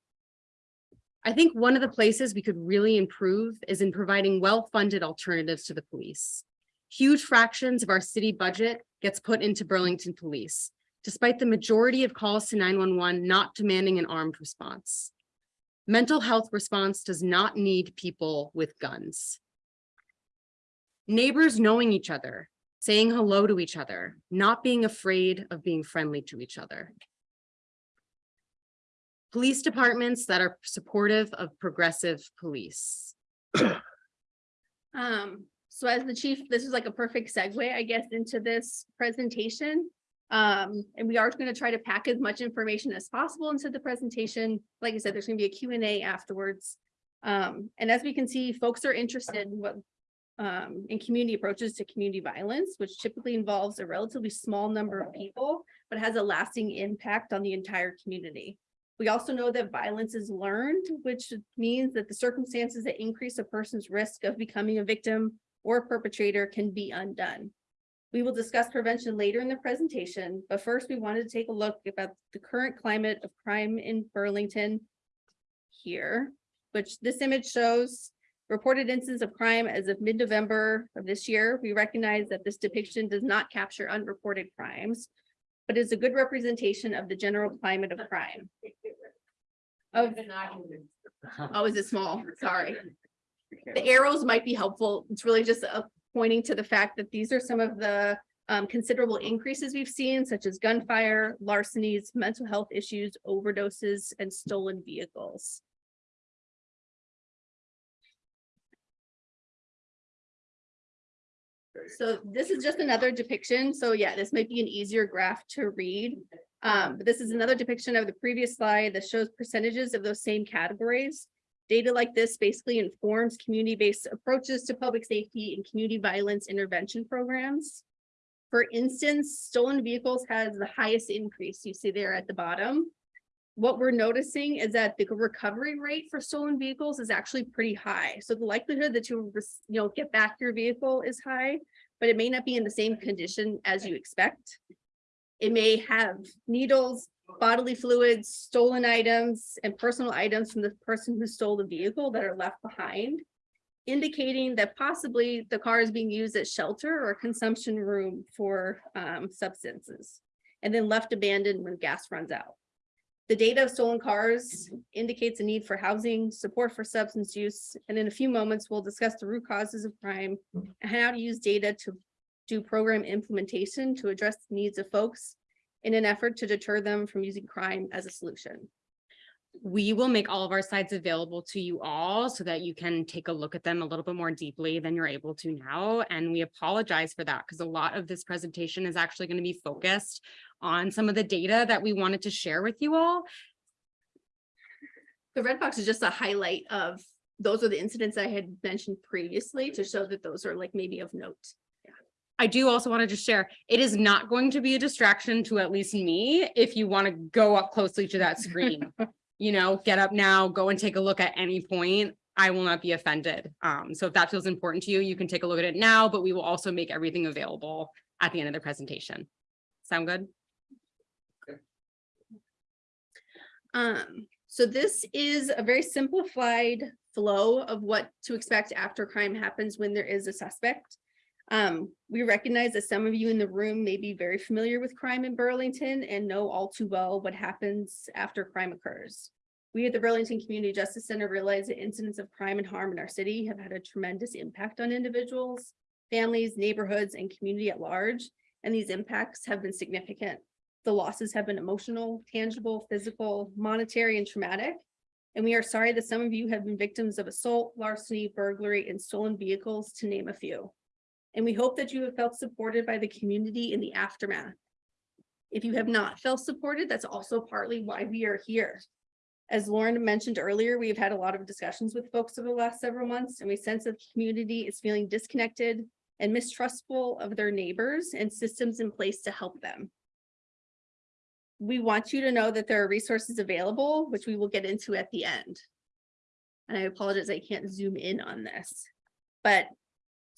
[SPEAKER 13] I think one of the places we could really improve is in providing well-funded alternatives to the police. Huge fractions of our city budget gets put into Burlington Police, despite the majority of calls to nine one one not demanding an armed response. Mental health response does not need people with guns. Neighbors knowing each other, saying hello to each other, not being afraid of being friendly to each other. Police departments that are supportive of progressive police.
[SPEAKER 9] Um, so as the chief, this is like a perfect segue, I guess, into this presentation. Um, and we are gonna try to pack as much information as possible into the presentation. Like I said, there's gonna be a Q&A afterwards. Um, and as we can see, folks are interested in what um, in community approaches to community violence, which typically involves a relatively small number of people, but has a lasting impact on the entire community. We also know that violence is learned, which means that the circumstances that increase a person's risk of becoming a victim or a perpetrator can be undone. We will discuss prevention later in the presentation, but first we wanted to take a look about the current climate of crime in Burlington here, which this image shows reported incidents of crime as of mid-November of this year. We recognize that this depiction does not capture unreported crimes, but is a good representation of the general climate of crime. Of, [laughs] oh, is it small? Sorry. [laughs] The arrows might be helpful. It's really just uh, pointing to the fact that these are some of the um, considerable increases we've seen, such as gunfire, larcenies, mental health issues, overdoses, and stolen vehicles. So this is just another depiction. So yeah, this might be an easier graph to read. Um, but this is another depiction of the previous slide that shows percentages of those same categories. Data like this basically informs community-based approaches to public safety and community violence intervention programs. For instance, stolen vehicles has the highest increase you see there at the bottom. What we're noticing is that the recovery rate for stolen vehicles is actually pretty high. So the likelihood that you, you know, get back your vehicle is high, but it may not be in the same condition as you expect. It may have needles, bodily fluids, stolen items, and personal items from the person who stole the vehicle that are left behind, indicating that possibly the car is being used as shelter or consumption room for um, substances, and then left abandoned when gas runs out. The data of stolen cars indicates a need for housing, support for substance use, and in a few moments, we'll discuss the root causes of crime and how to use data to do program implementation to address the needs of folks in an effort to deter them from using crime as a solution.
[SPEAKER 13] We will make all of our slides available to you all so that you can take a look at them a little bit more deeply than you're able to now. And we apologize for that because a lot of this presentation is actually going to be focused on some of the data that we wanted to share with you all.
[SPEAKER 9] The red box is just a highlight of, those are the incidents I had mentioned previously to show that those are like maybe of note.
[SPEAKER 13] I do also want to just share, it is not going to be a distraction to at least me if you want to go up closely to that screen. [laughs] You know, get up now, go and take a look at any point. I will not be offended. Um, so if that feels important to you, you can take a look at it now, but we will also make everything available at the end of the presentation. Sound good?
[SPEAKER 9] Um, so this is a very simplified flow of what to expect after crime happens when there is a suspect. Um, we recognize that some of you in the room may be very familiar with crime in Burlington and know all too well what happens after crime occurs. We at the Burlington Community Justice Center realize that incidents of crime and harm in our city have had a tremendous impact on individuals, families, neighborhoods, and community at large, and these impacts have been significant. The losses have been emotional, tangible, physical, monetary, and traumatic. And we are sorry that some of you have been victims of assault, larceny, burglary, and stolen vehicles, to name a few. And we hope that you have felt supported by the community in the aftermath. If you have not felt supported, that's also partly why we are here. As Lauren mentioned earlier, we've had a lot of discussions with folks over the last several months, and we sense that the community is feeling disconnected and mistrustful of their neighbors and systems in place to help them. We want you to know that there are resources available, which we will get into at the end. And I apologize, I can't zoom in on this. But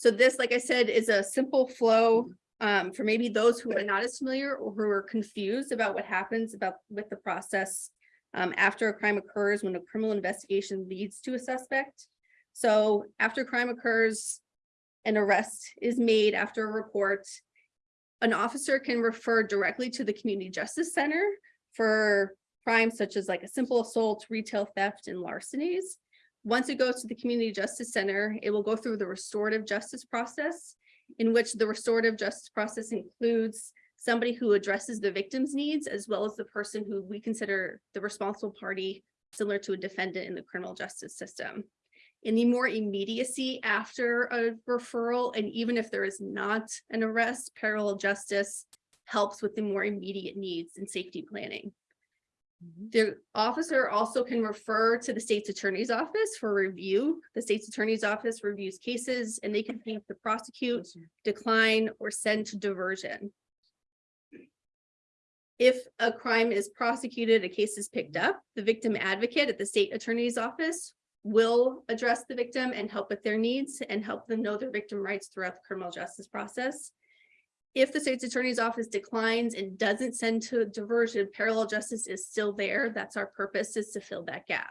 [SPEAKER 9] so this, like I said, is a simple flow um, for maybe those who are not as familiar or who are confused about what happens about with the process um, after a crime occurs when a criminal investigation leads to a suspect. So after crime occurs, an arrest is made after a report. An officer can refer directly to the Community Justice Center for crimes such as like a simple assault, retail theft, and larcenies. Once it goes to the Community Justice Center, it will go through the restorative justice process, in which the restorative justice process includes somebody who addresses the victim's needs as well as the person who we consider the responsible party, similar to a defendant in the criminal justice system. In the more immediacy after a referral, and even if there is not an arrest, parallel justice helps with the more immediate needs and safety planning. The officer also can refer to the state's attorney's office for review. The state's attorney's office reviews cases and they can think to prosecute, decline, or send to diversion. If a crime is prosecuted, a case is picked up, the victim advocate at the state attorney's office will address the victim and help with their needs and help them know their victim rights throughout the criminal justice process. If the state's attorney's office declines and doesn't send to diversion, parallel justice is still there. That's our purpose is to fill that gap.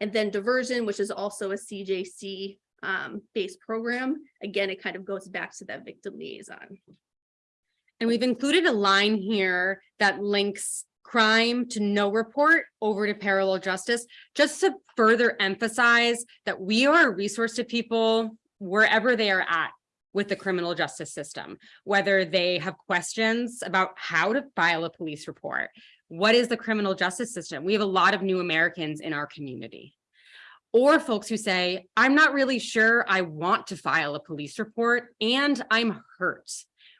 [SPEAKER 9] And then diversion, which is also a CJC um, based program. Again, it kind of goes back to that victim liaison.
[SPEAKER 13] And we've included a line here that links crime to no report over to parallel justice, just to further emphasize that we are a resource to people wherever they are at with the criminal justice system, whether they have questions about how to file a police report. What is the criminal justice system? We have a lot of new Americans in our community. Or folks who say, I'm not really sure I want to file a police report and I'm hurt.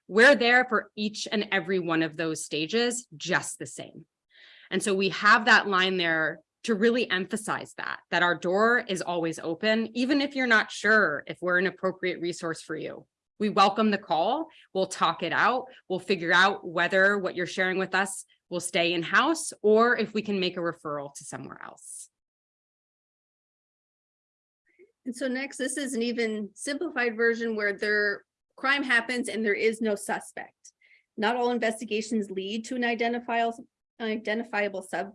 [SPEAKER 13] We're there for each and every one of those stages just the same. And so we have that line there to really emphasize that, that our door is always open, even if you're not sure if we're an appropriate resource for you. We welcome the call. We'll talk it out. We'll figure out whether what you're sharing with us will stay in-house or if we can make a referral to somewhere else.
[SPEAKER 9] And so next, this is an even simplified version where there crime happens and there is no suspect. Not all investigations lead to an identifiable identifiable sub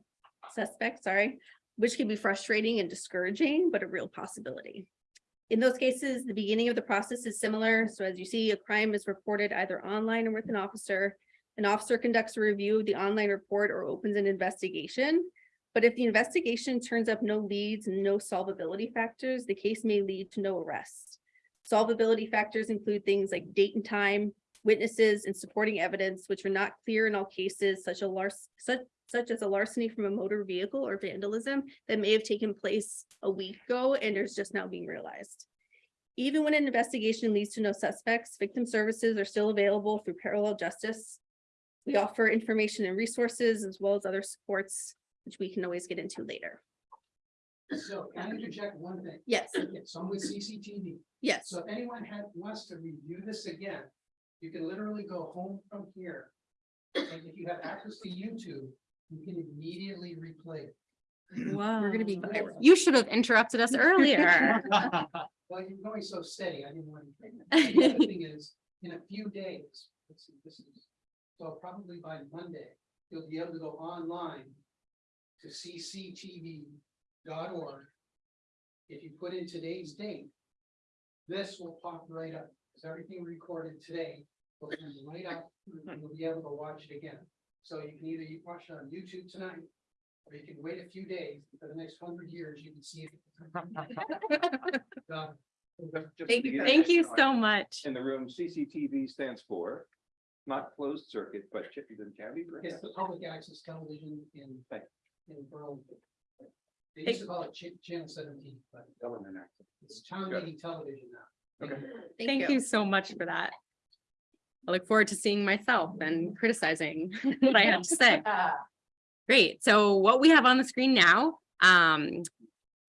[SPEAKER 9] suspect, sorry, which can be frustrating and discouraging, but a real possibility. In those cases, the beginning of the process is similar. So as you see, a crime is reported either online or with an officer. An officer conducts a review of the online report or opens an investigation. But if the investigation turns up no leads and no solvability factors, the case may lead to no arrest. Solvability factors include things like date and time, witnesses, and supporting evidence, which are not clear in all cases, such a larc such, such as a larceny from a motor vehicle or vandalism that may have taken place a week ago and is just now being realized. Even when an investigation leads to no suspects, victim services are still available through parallel justice. We offer information and resources as well as other supports, which we can always get into later.
[SPEAKER 14] So can I interject one thing?
[SPEAKER 9] Yes,
[SPEAKER 14] So I'm with CCTV.
[SPEAKER 9] yes.
[SPEAKER 14] So if anyone had, wants to review this again, you can literally go home from here. And if you have access to YouTube, you can immediately replay it.
[SPEAKER 9] We're gonna be viral.
[SPEAKER 13] You should have interrupted us earlier. [laughs] [laughs]
[SPEAKER 14] Well, you're going so steady, I didn't want to. The other thing is, in a few days, let's see, this is, so probably by Monday, you'll be able to go online to cctv.org. If you put in today's date, this will pop right up, because everything recorded today will come right up, and you'll be able to watch it again. So you can either watch it on YouTube tonight, or you can wait a few days, for the next hundred years, you can see it. [laughs] Um,
[SPEAKER 9] Thank you.
[SPEAKER 13] Thank you so much.
[SPEAKER 7] In the room, CCTV stands for, not closed circuit, but Chittenden County.
[SPEAKER 14] It's the public access television in,
[SPEAKER 7] Thank
[SPEAKER 14] in Burlington. They used to call it Ch- Channel seventeen, but
[SPEAKER 7] Government access.
[SPEAKER 14] it's town meeting television now.
[SPEAKER 7] Okay.
[SPEAKER 13] Thank you so much for that. I look forward to seeing myself and criticizing [laughs] what I have to say. [laughs] Great. So what we have on the screen now, um,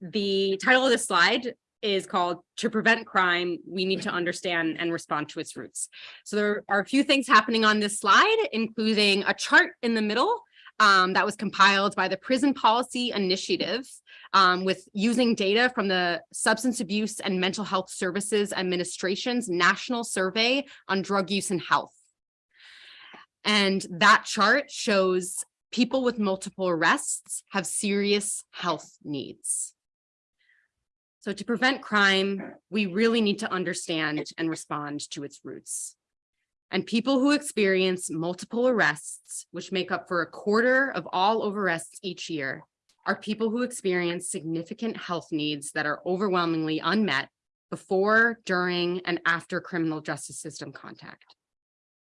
[SPEAKER 13] the title of this slide is called To Prevent Crime, We Need to Understand and Respond to Its Roots. So there are a few things happening on this slide, including a chart in the middle um, that was compiled by the Prison Policy Initiative um, with using data from the Substance Abuse and Mental Health Services Administration's National Survey on Drug Use and Health. And that chart shows people with multiple arrests have serious health needs. So to prevent crime, we really need to understand and respond to its roots. And people who experience multiple arrests, which make up for a quarter of all arrests each year, are people who experience significant health needs that are overwhelmingly unmet before, during, and after criminal justice system contact.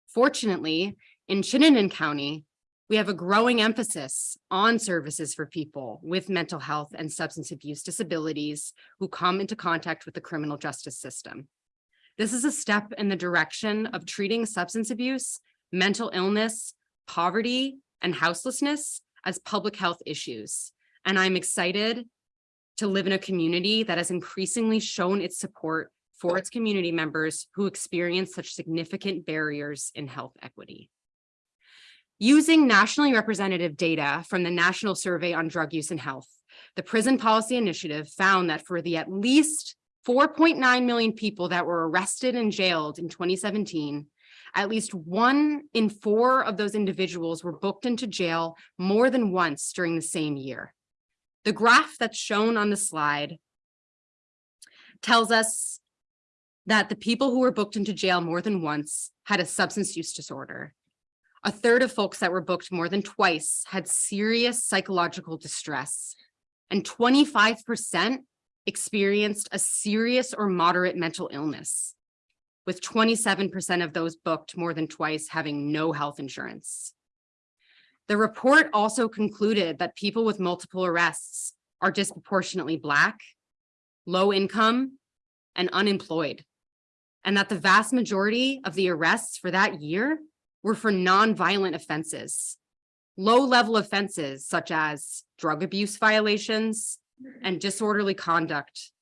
[SPEAKER 13] Fortunately, in Chittenden County, we have a growing emphasis on services for people with mental health and substance abuse disabilities who come into contact with the criminal justice system. This is a step in the direction of treating substance abuse, mental illness, poverty, and houselessness as public health issues. And I'm excited to live in a community that has increasingly shown its support for its community members who experience such significant barriers in health equity. Using nationally representative data from the National Survey on Drug Use and Health, the Prison Policy Initiative found that for the at least 4.9 million people that were arrested and jailed in 2017, at least one in four of those individuals were booked into jail more than once during the same year. The graph that's shown on the slide tells us that the people who were booked into jail more than once had a substance use disorder. A third of folks that were booked more than twice had serious psychological distress, and 25% experienced a serious or moderate mental illness, with 27% of those booked more than twice having no health insurance. The report also concluded that people with multiple arrests are disproportionately Black, low income, and unemployed, and that the vast majority of the arrests for that year were for non-violent offenses, low-level offenses such as drug abuse violations and disorderly conduct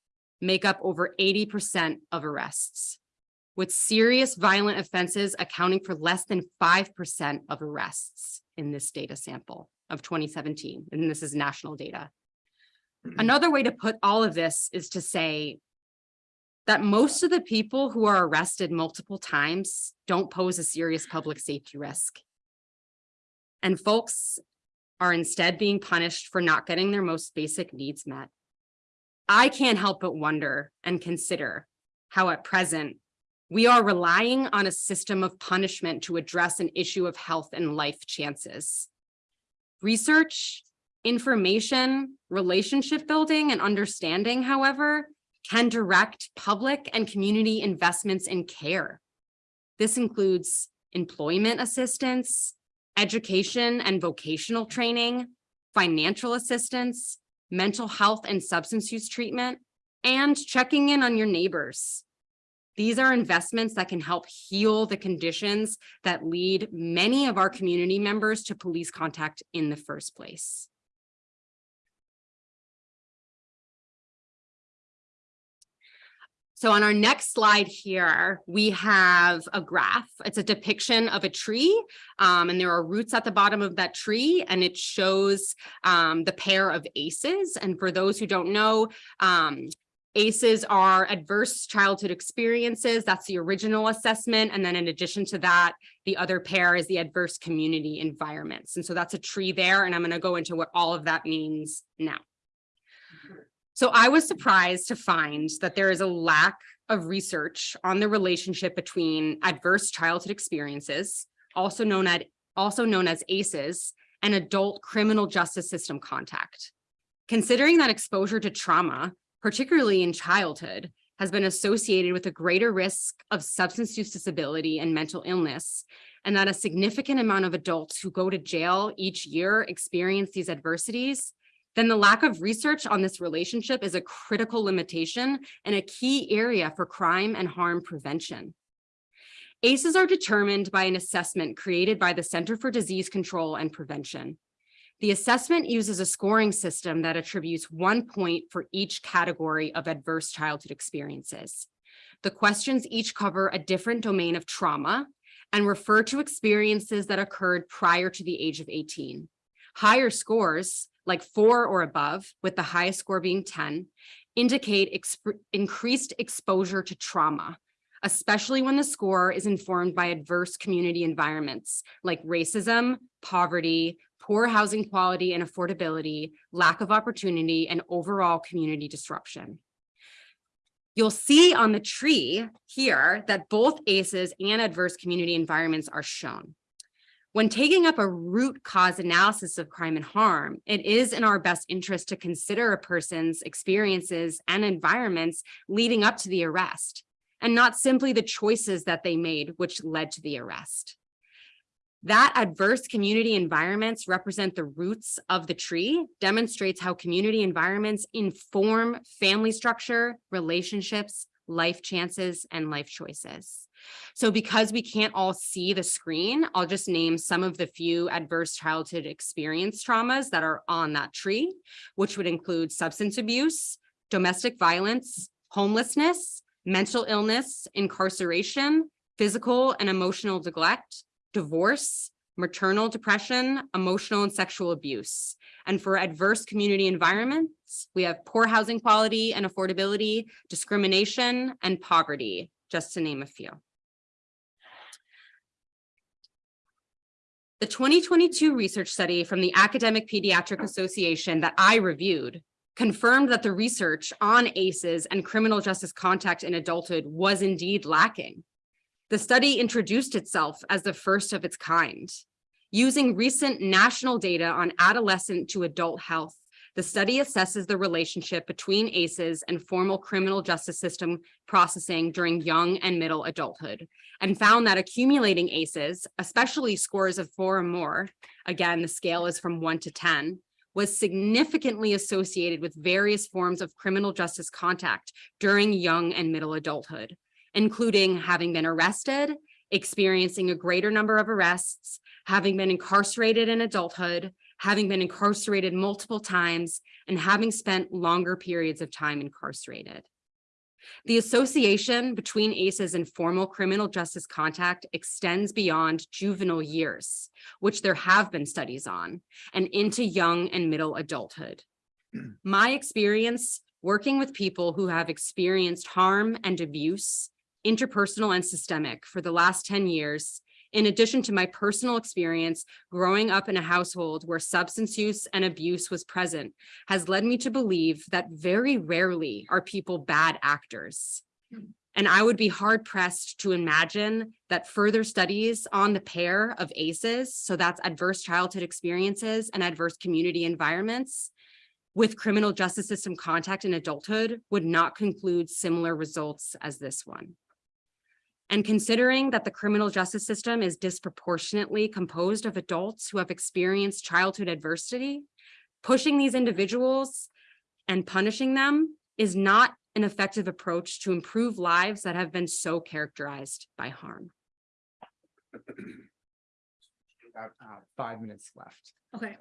[SPEAKER 13] make up over 80% of arrests, with serious violent offenses accounting for less than 5% of arrests in this data sample of 2017, and this is national data. Mm-hmm. Another way to put all of this is to say that most of the people who are arrested multiple times don't pose a serious public safety risk. And folks are instead being punished for not getting their most basic needs met. I can't help but wonder and consider how at present we are relying on a system of punishment to address an issue of health and life chances. Research, information, relationship building, and understanding, however, can direct public and community investments in care. This includes employment assistance, education and vocational training, financial assistance, mental health and substance use treatment, and checking in on your neighbors. These are investments that can help heal the conditions that lead many of our community members to police contact in the first place. So on our next slide here, we have a graph. It's a depiction of a tree, um, and there are roots at the bottom of that tree, and it shows um, the pair of ACEs. And for those who don't know, um, ACEs are adverse childhood experiences. That's the original assessment. And then in addition to that, the other pair is the adverse community environments. And so that's a tree there. And I'm going to go into what all of that means now. So I was surprised to find that there is a lack of research on the relationship between adverse childhood experiences, also known as, also known as ACEs, and adult criminal justice system contact. Considering that exposure to trauma, particularly in childhood, has been associated with a greater risk of substance use disability and mental illness, and that a significant amount of adults who go to jail each year experience these adversities, then the lack of research on this relationship is a critical limitation and a key area for crime and harm prevention. ACEs are determined by an assessment created by the Center for Disease Control and Prevention. The assessment uses a scoring system that attributes one point for each category of adverse childhood experiences. The questions each cover a different domain of trauma and refer to experiences that occurred prior to the age of 18. Higher scores, like four or above, with the highest score being 10, indicate exp increased exposure to trauma, especially when the score is informed by adverse community environments like racism, poverty, poor housing quality and affordability, lack of opportunity, and overall community disruption. You'll see on the tree here that both ACEs and adverse community environments are shown. When taking up a root cause analysis of crime and harm, it is in our best interest to consider a person's experiences and environments leading up to the arrest, and not simply the choices that they made which led to the arrest. That adverse community environments represent the roots of the tree demonstrates how community environments inform family structure, relationships, life chances, and life choices. So because we can't all see the screen, I'll just name some of the few adverse childhood experience traumas that are on that tree, which would include substance abuse, domestic violence, homelessness, mental illness, incarceration, physical and emotional neglect, divorce, maternal depression, emotional and sexual abuse. And for adverse community environments, we have poor housing quality and affordability, discrimination, and poverty, just to name a few. The 2022 research study from the Academic Pediatric Association that I reviewed confirmed that the research on ACEs and criminal justice contact in adulthood was indeed lacking. The study introduced itself as the first of its kind. Using recent national data on adolescent to adult health, the study assesses the relationship between ACEs and formal criminal justice system processing during young and middle adulthood, and found that accumulating ACEs, especially scores of four or more, again, the scale is from one to 10, was significantly associated with various forms of criminal justice contact during young and middle adulthood, including having been arrested, experiencing a greater number of arrests, having been incarcerated in adulthood, having been incarcerated multiple times, and having spent longer periods of time incarcerated. The association between ACEs and formal criminal justice contact extends beyond juvenile years, which there have been studies on, and into young and middle adulthood. [clears throat] My experience working with people who have experienced harm and abuse, interpersonal and systemic for the last 10 years in addition to my personal experience growing up in a household where substance use and abuse was present, has led me to believe that very rarely are people bad actors. And I would be hard pressed to imagine that further studies on the pair of ACEs, so that's adverse childhood experiences and adverse community environments, with criminal justice system contact in adulthood would not conclude similar results as this one. And considering that the criminal justice system is disproportionately composed of adults who have experienced childhood adversity, pushing these individuals and punishing them is not an effective approach to improve lives that have been so characterized by harm.
[SPEAKER 1] About uh, five minutes left.
[SPEAKER 9] Okay,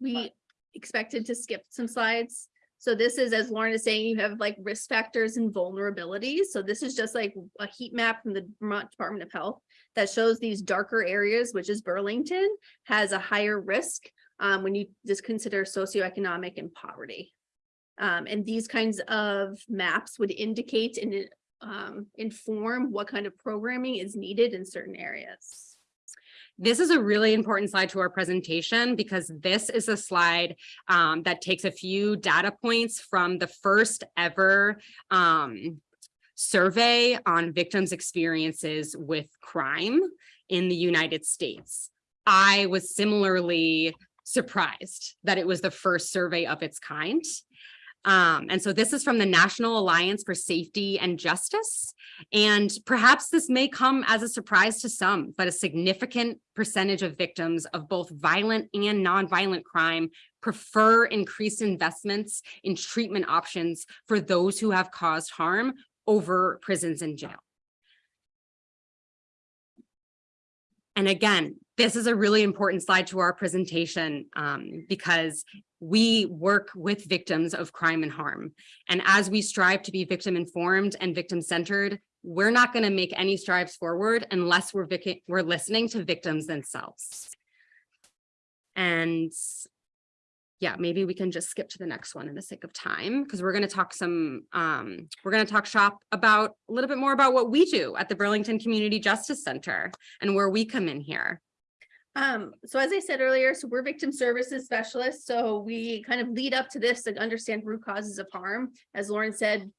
[SPEAKER 9] we expected to skip some slides. So this is, as Lauren is saying, you have like risk factors and vulnerabilities. So this is just like a heat map from the Vermont Department of Health that shows these darker areas, which is Burlington, has a higher risk um, when you just consider socioeconomic and poverty. Um, and these kinds of maps would indicate and um, inform what kind of programming is needed in certain areas.
[SPEAKER 13] This is a really important slide to our presentation because this is a slide um, that takes a few data points from the first ever um, survey on victims' experiences with crime in the United States. I was similarly surprised that it was the first survey of its kind. Um, and so this is from the National Alliance for Safety and Justice. And perhaps this may come as a surprise to some, but a significant percentage of victims of both violent and nonviolent crime prefer increased investments in treatment options for those who have caused harm over prisons and jail. And again, this is a really important slide to our presentation um, because we work with victims of crime and harm. And as we strive to be victim informed and victim centered, we're not going to make any strides forward unless we're, we're listening to victims themselves. And yeah, maybe we can just skip to the next one in the sake of time because we're going to talk some, um, we're going to talk shop about a little bit more about what we do at the Burlington Community Justice Center and where we come in here.
[SPEAKER 9] Um, so as I said earlier, so we're victim services specialists, so we kind of lead up to this and understand root causes of harm. As Lauren said,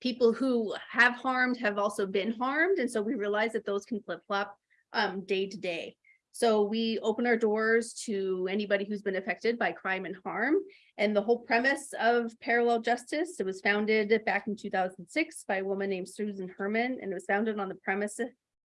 [SPEAKER 9] people who have harmed have also been harmed, and so we realize that those can flip-flop um day to day. So we open our doors to anybody who's been affected by crime and harm. And the whole premise of parallel justice, it was founded back in two thousand six by a woman named Susan Herman, and it was founded on the premise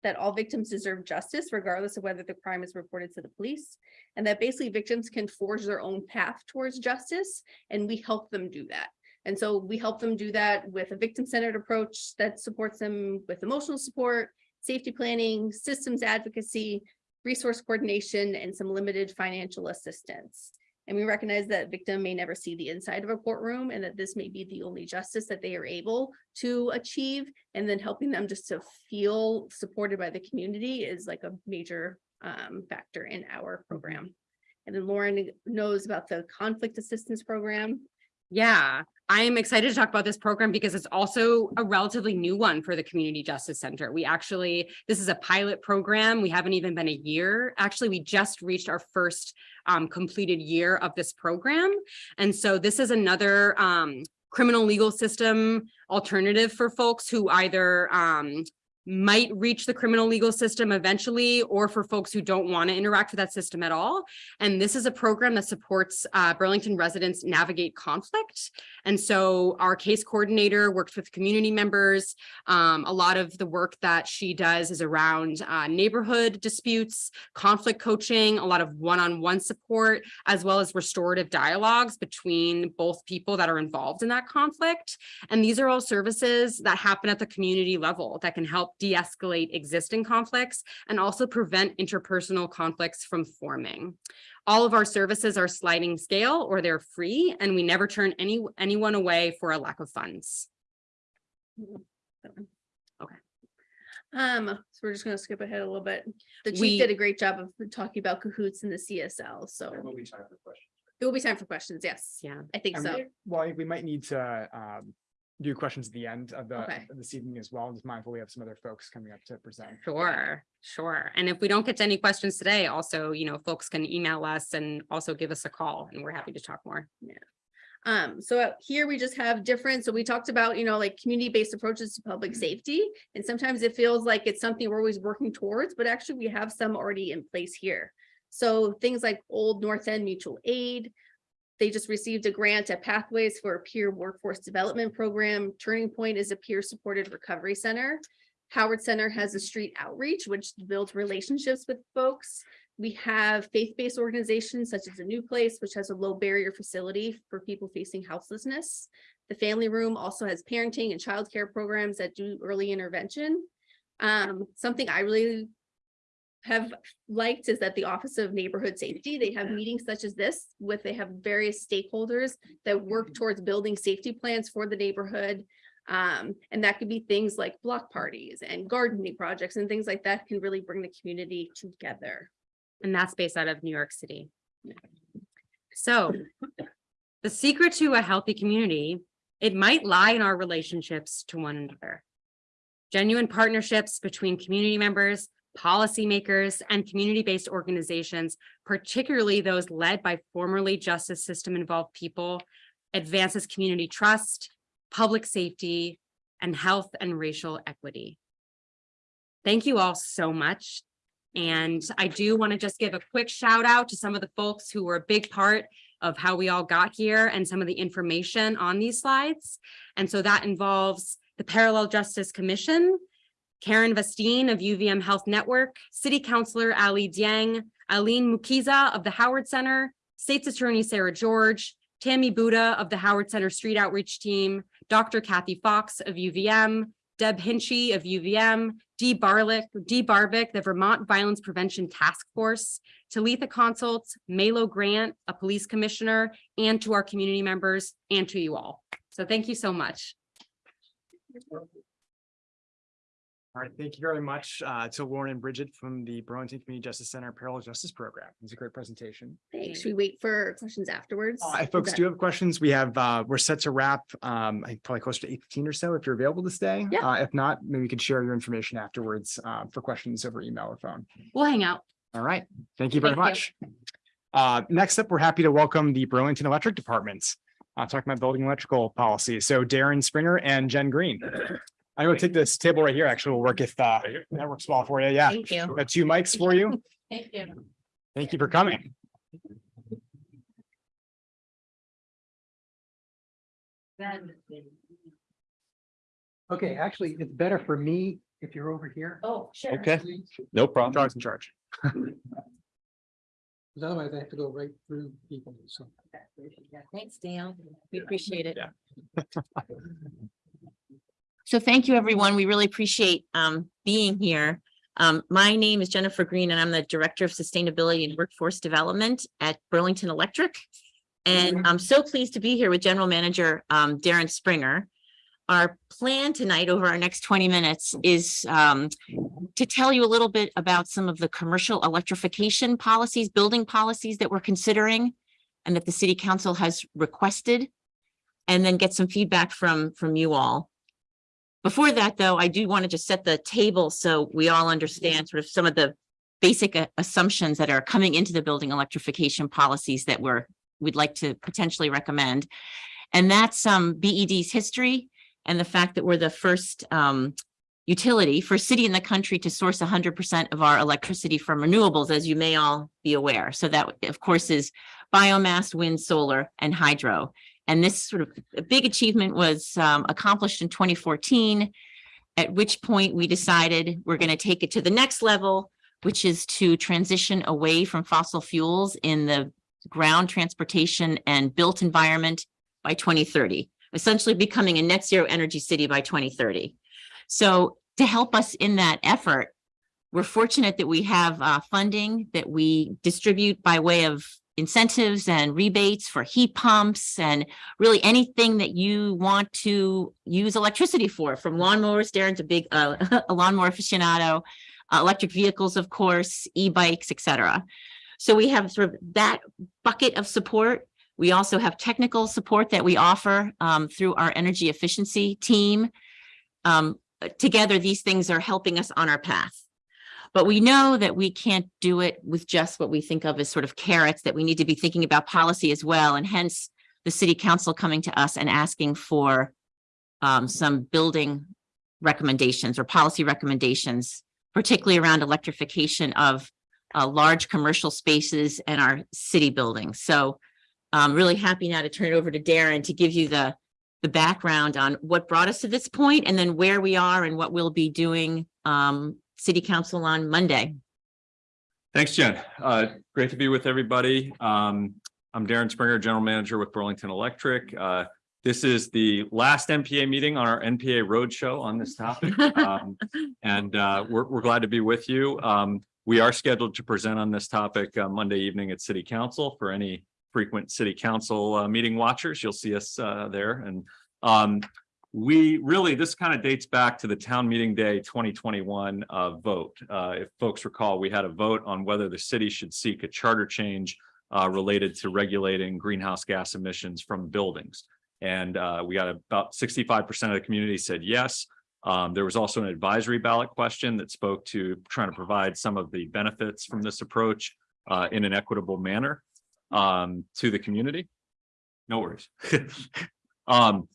[SPEAKER 9] that all victims deserve justice regardless of whether the crime is reported to the police. And that basically victims can forge their own path towards justice, and we help them do that. And so we help them do that with a victim-centered approach that supports them with emotional support, safety planning, systems advocacy, resource coordination, and some limited financial assistance. And we recognize that victim may never see the inside of a courtroom and that this may be the only justice that they are able to achieve. And then helping them just to feel supported by the community is like a major um, factor in our program. And then Lauren knows about the conflict assistance program.
[SPEAKER 13] Yeah, I am excited to talk about this program because it's also a relatively new one for the Community Justice Center. We actually, this is a pilot program. We haven't even been a year. Actually, we just reached our first um, completed year of this program. And so this is another um, criminal legal system alternative for folks who either um, might reach the criminal legal system eventually, or for folks who don't want to interact with that system at all. And this is a program that supports uh, Burlington residents navigate conflict. And so our case coordinator works with community members. Um, a lot of the work that she does is around uh, neighborhood disputes, conflict coaching, a lot of one-on-one support, as well as restorative dialogues between both people that are involved in that conflict. And these are all services that happen at the community level that can help de-escalate existing conflicts and also prevent interpersonal conflicts from forming. All of our services are sliding scale or they're free and we never turn any anyone away for a lack of funds. Okay.
[SPEAKER 9] Um, so we're just gonna skip ahead a little bit. The
[SPEAKER 13] We-
[SPEAKER 9] chief did a great job of talking about CAHOOTS in the CSL, so
[SPEAKER 7] There will be time for questions.
[SPEAKER 9] there will be time for questions, yes.
[SPEAKER 13] Yeah.
[SPEAKER 9] I think
[SPEAKER 1] And
[SPEAKER 9] so.
[SPEAKER 1] we- Well, I think we might need to um do questions at the end of the
[SPEAKER 9] Okay.
[SPEAKER 1] of this evening as well. Just mindful we have some other folks coming up to present.
[SPEAKER 13] Sure, sure. And if we don't get to any questions today, also, you know, folks can email us and also give us a call and we're happy to talk more. Yeah.
[SPEAKER 9] Um, so uh, here we just have different, so we talked about, you know, like community-based approaches to public safety. And sometimes it feels like it's something we're always working towards, but actually we have some already in place here. So things like Old North End Mutual Aid. They just received a grant at Pathways for a peer workforce development program. Turning Point is a peer-supported recovery center. Howard Center has a street outreach, which builds relationships with folks. We have faith-based organizations such as a New Place, which has a low barrier facility for people facing houselessness. The Family Room also has parenting and childcare programs that do early intervention. Um, something I really have liked is that the Office of Neighborhood Safety, they have meetings such as this with, they have various stakeholders that work towards building safety plans for the neighborhood. Um, and that could be things like block parties and gardening projects and things like that can really bring the community together.
[SPEAKER 13] And that's based out of New York City. So the secret to a healthy community, it might lie in our relationships to one another. Genuine partnerships between community members, policymakers, and community-based organizations, particularly those led by formerly justice system involved people, advances community trust, public safety, and health and racial equity. Thank you all so much. And I do want to just give a quick shout out to some of the folks who were a big part of how we all got here and some of the information on these slides. And so that involves the Parallel Justice Commission, Karen Vastine of UVM Health Network, City Councilor Ali Dieng, Aline Mukiza of the Howard Center, State's Attorney Sarah George, Tammy Buddha of the Howard Center Street Outreach Team, Dr. Kathy Fox of UVM, Deb Hinchy of UVM, Dee Barlick, Dee Barvick, the Vermont Violence Prevention Task Force, Talitha Consults, Malo Grant, a police commissioner, and to our community members and to you all. So thank you so much.
[SPEAKER 1] All right, thank you very much uh to Lauren and Bridget from the Burlington Community Justice Center Parallel Justice Program. It's a great presentation.
[SPEAKER 9] Thanks. Should we wait for questions afterwards?
[SPEAKER 1] Uh, If folks
[SPEAKER 9] that-
[SPEAKER 1] do have questions, we have, uh, we're set to wrap, um, I think probably close to eight fifteen or so if you're available to stay.
[SPEAKER 9] Yeah.
[SPEAKER 1] Uh, if not, maybe you could share your information afterwards, uh, for questions over email or phone.
[SPEAKER 13] We'll hang out.
[SPEAKER 1] All right, thank you very
[SPEAKER 13] Thank you.
[SPEAKER 1] much. Uh, next up, we're happy to welcome the Burlington Electric Departments. Uh, talking about building electrical policy. So Darren Springer and Jen Green. I'm gonna take this table right here. Actually, will work if uh, that works well for you. Yeah.
[SPEAKER 13] Thank you.
[SPEAKER 1] Got two mics for you. [laughs]
[SPEAKER 13] Thank you.
[SPEAKER 1] Thank you for coming.
[SPEAKER 10] Okay, actually, it's better for me if you're over here,
[SPEAKER 13] Oh, sure.
[SPEAKER 11] Okay, no problem.
[SPEAKER 1] Charles in charge. [laughs]
[SPEAKER 10] because otherwise I have to go right through people, so.
[SPEAKER 13] Thanks, Dale. We appreciate it. [laughs]
[SPEAKER 15] So thank you, everyone. We really appreciate um being here. Um, my name is Jennifer Green and I'm the Director of Sustainability and Workforce Development at Burlington Electric. And I'm so pleased to be here with General Manager um Darren Springer. Our plan tonight over our next twenty minutes is um to tell you a little bit about some of the commercial electrification policies, building policies that we're considering and that the city council has requested. And then get some feedback from from you all. Before that, though, I do want to just set the table so we all understand sort of some of the basic uh, assumptions that are coming into the building electrification policies that we're, we'd like to potentially recommend. And that's um BED's history and the fact that we're the first um utility, first city in the country to source hundred percent of our electricity from renewables, as you may all be aware. So that, of course, is biomass, wind, solar, and hydro. And this sort of big achievement was um, accomplished in twenty fourteen. At which point we decided we're going to take it to the next level, which is to transition away from fossil fuels in the ground transportation and built environment by twenty thirty, essentially becoming a net zero energy city by twenty thirty. So to help us in that effort, we're fortunate that we have uh, funding that we distribute by way of incentives and rebates for heat pumps and really anything that you want to use electricity for, from lawnmowers, Darren's a big uh, [laughs] a lawnmower aficionado, uh, electric vehicles, of course, e-bikes, et cetera. So we have sort of that bucket of support. We also have technical support that we offer um, through our energy efficiency team. Um, together, these things are helping us on our path. But we know that we can't do it with just what we think of as sort of carrots, that we need to be thinking about policy as well. And hence the city council coming to us and asking for um, some building recommendations or policy recommendations, particularly around electrification of uh, large commercial spaces and our city buildings. So I'm really happy now to turn it over to Darren to give you the the background on what brought us to this point and then where we are and what we'll be doing um, city council on Monday.
[SPEAKER 16] Thanks, Jen. Uh, great to be with everybody. Um, I'm Darren Springer, General Manager with Burlington Electric. Uh, this is the last NPA meeting on our NPA roadshow on this topic. Um, [laughs] and uh, we're, we're glad to be with you. Um, we are scheduled to present on this topic uh, Monday evening at City Council for any frequent City Council uh, meeting watchers. You'll see us uh, there. And um, we really, this kind of dates back to the town meeting day 2021 uh, vote. Uh, if folks recall, we had a vote on whether the city should seek a charter change uh, related to regulating greenhouse gas emissions from buildings. And uh, we got about 65% of the community said yes. Um, there was also an advisory ballot question that spoke to trying to provide some of the benefits from this approach uh, in an equitable manner um, to the community. No worries. [laughs] um,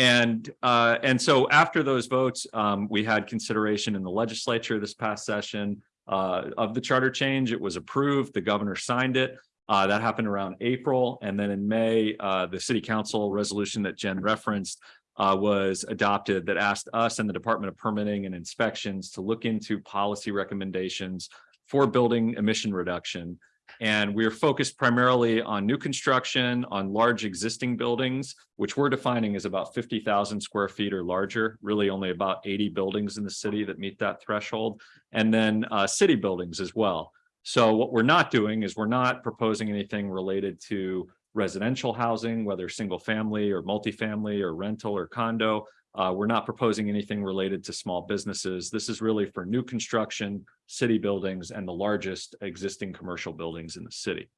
[SPEAKER 16] and uh, and so after those votes, um, we had consideration in the legislature this past session uh, of the charter change. It was approved. The governor signed it. Uh, that happened around April. And then in May, uh, the city council resolution that Jen referenced uh, was adopted that asked us and the Department of Permitting and Inspections to look into policy recommendations for building emission reduction. And we're focused primarily on new construction, on large existing buildings, which we're defining as about 50,000 square feet or larger, really only about 80 buildings in the city that meet that threshold, and then uh, city buildings as well. So what we're not doing is we're not proposing anything related to residential housing, whether single family or multifamily or rental or condo. Uh, we're not proposing anything related to small businesses. This is really for new construction, city buildings, and the largest existing commercial buildings in the city.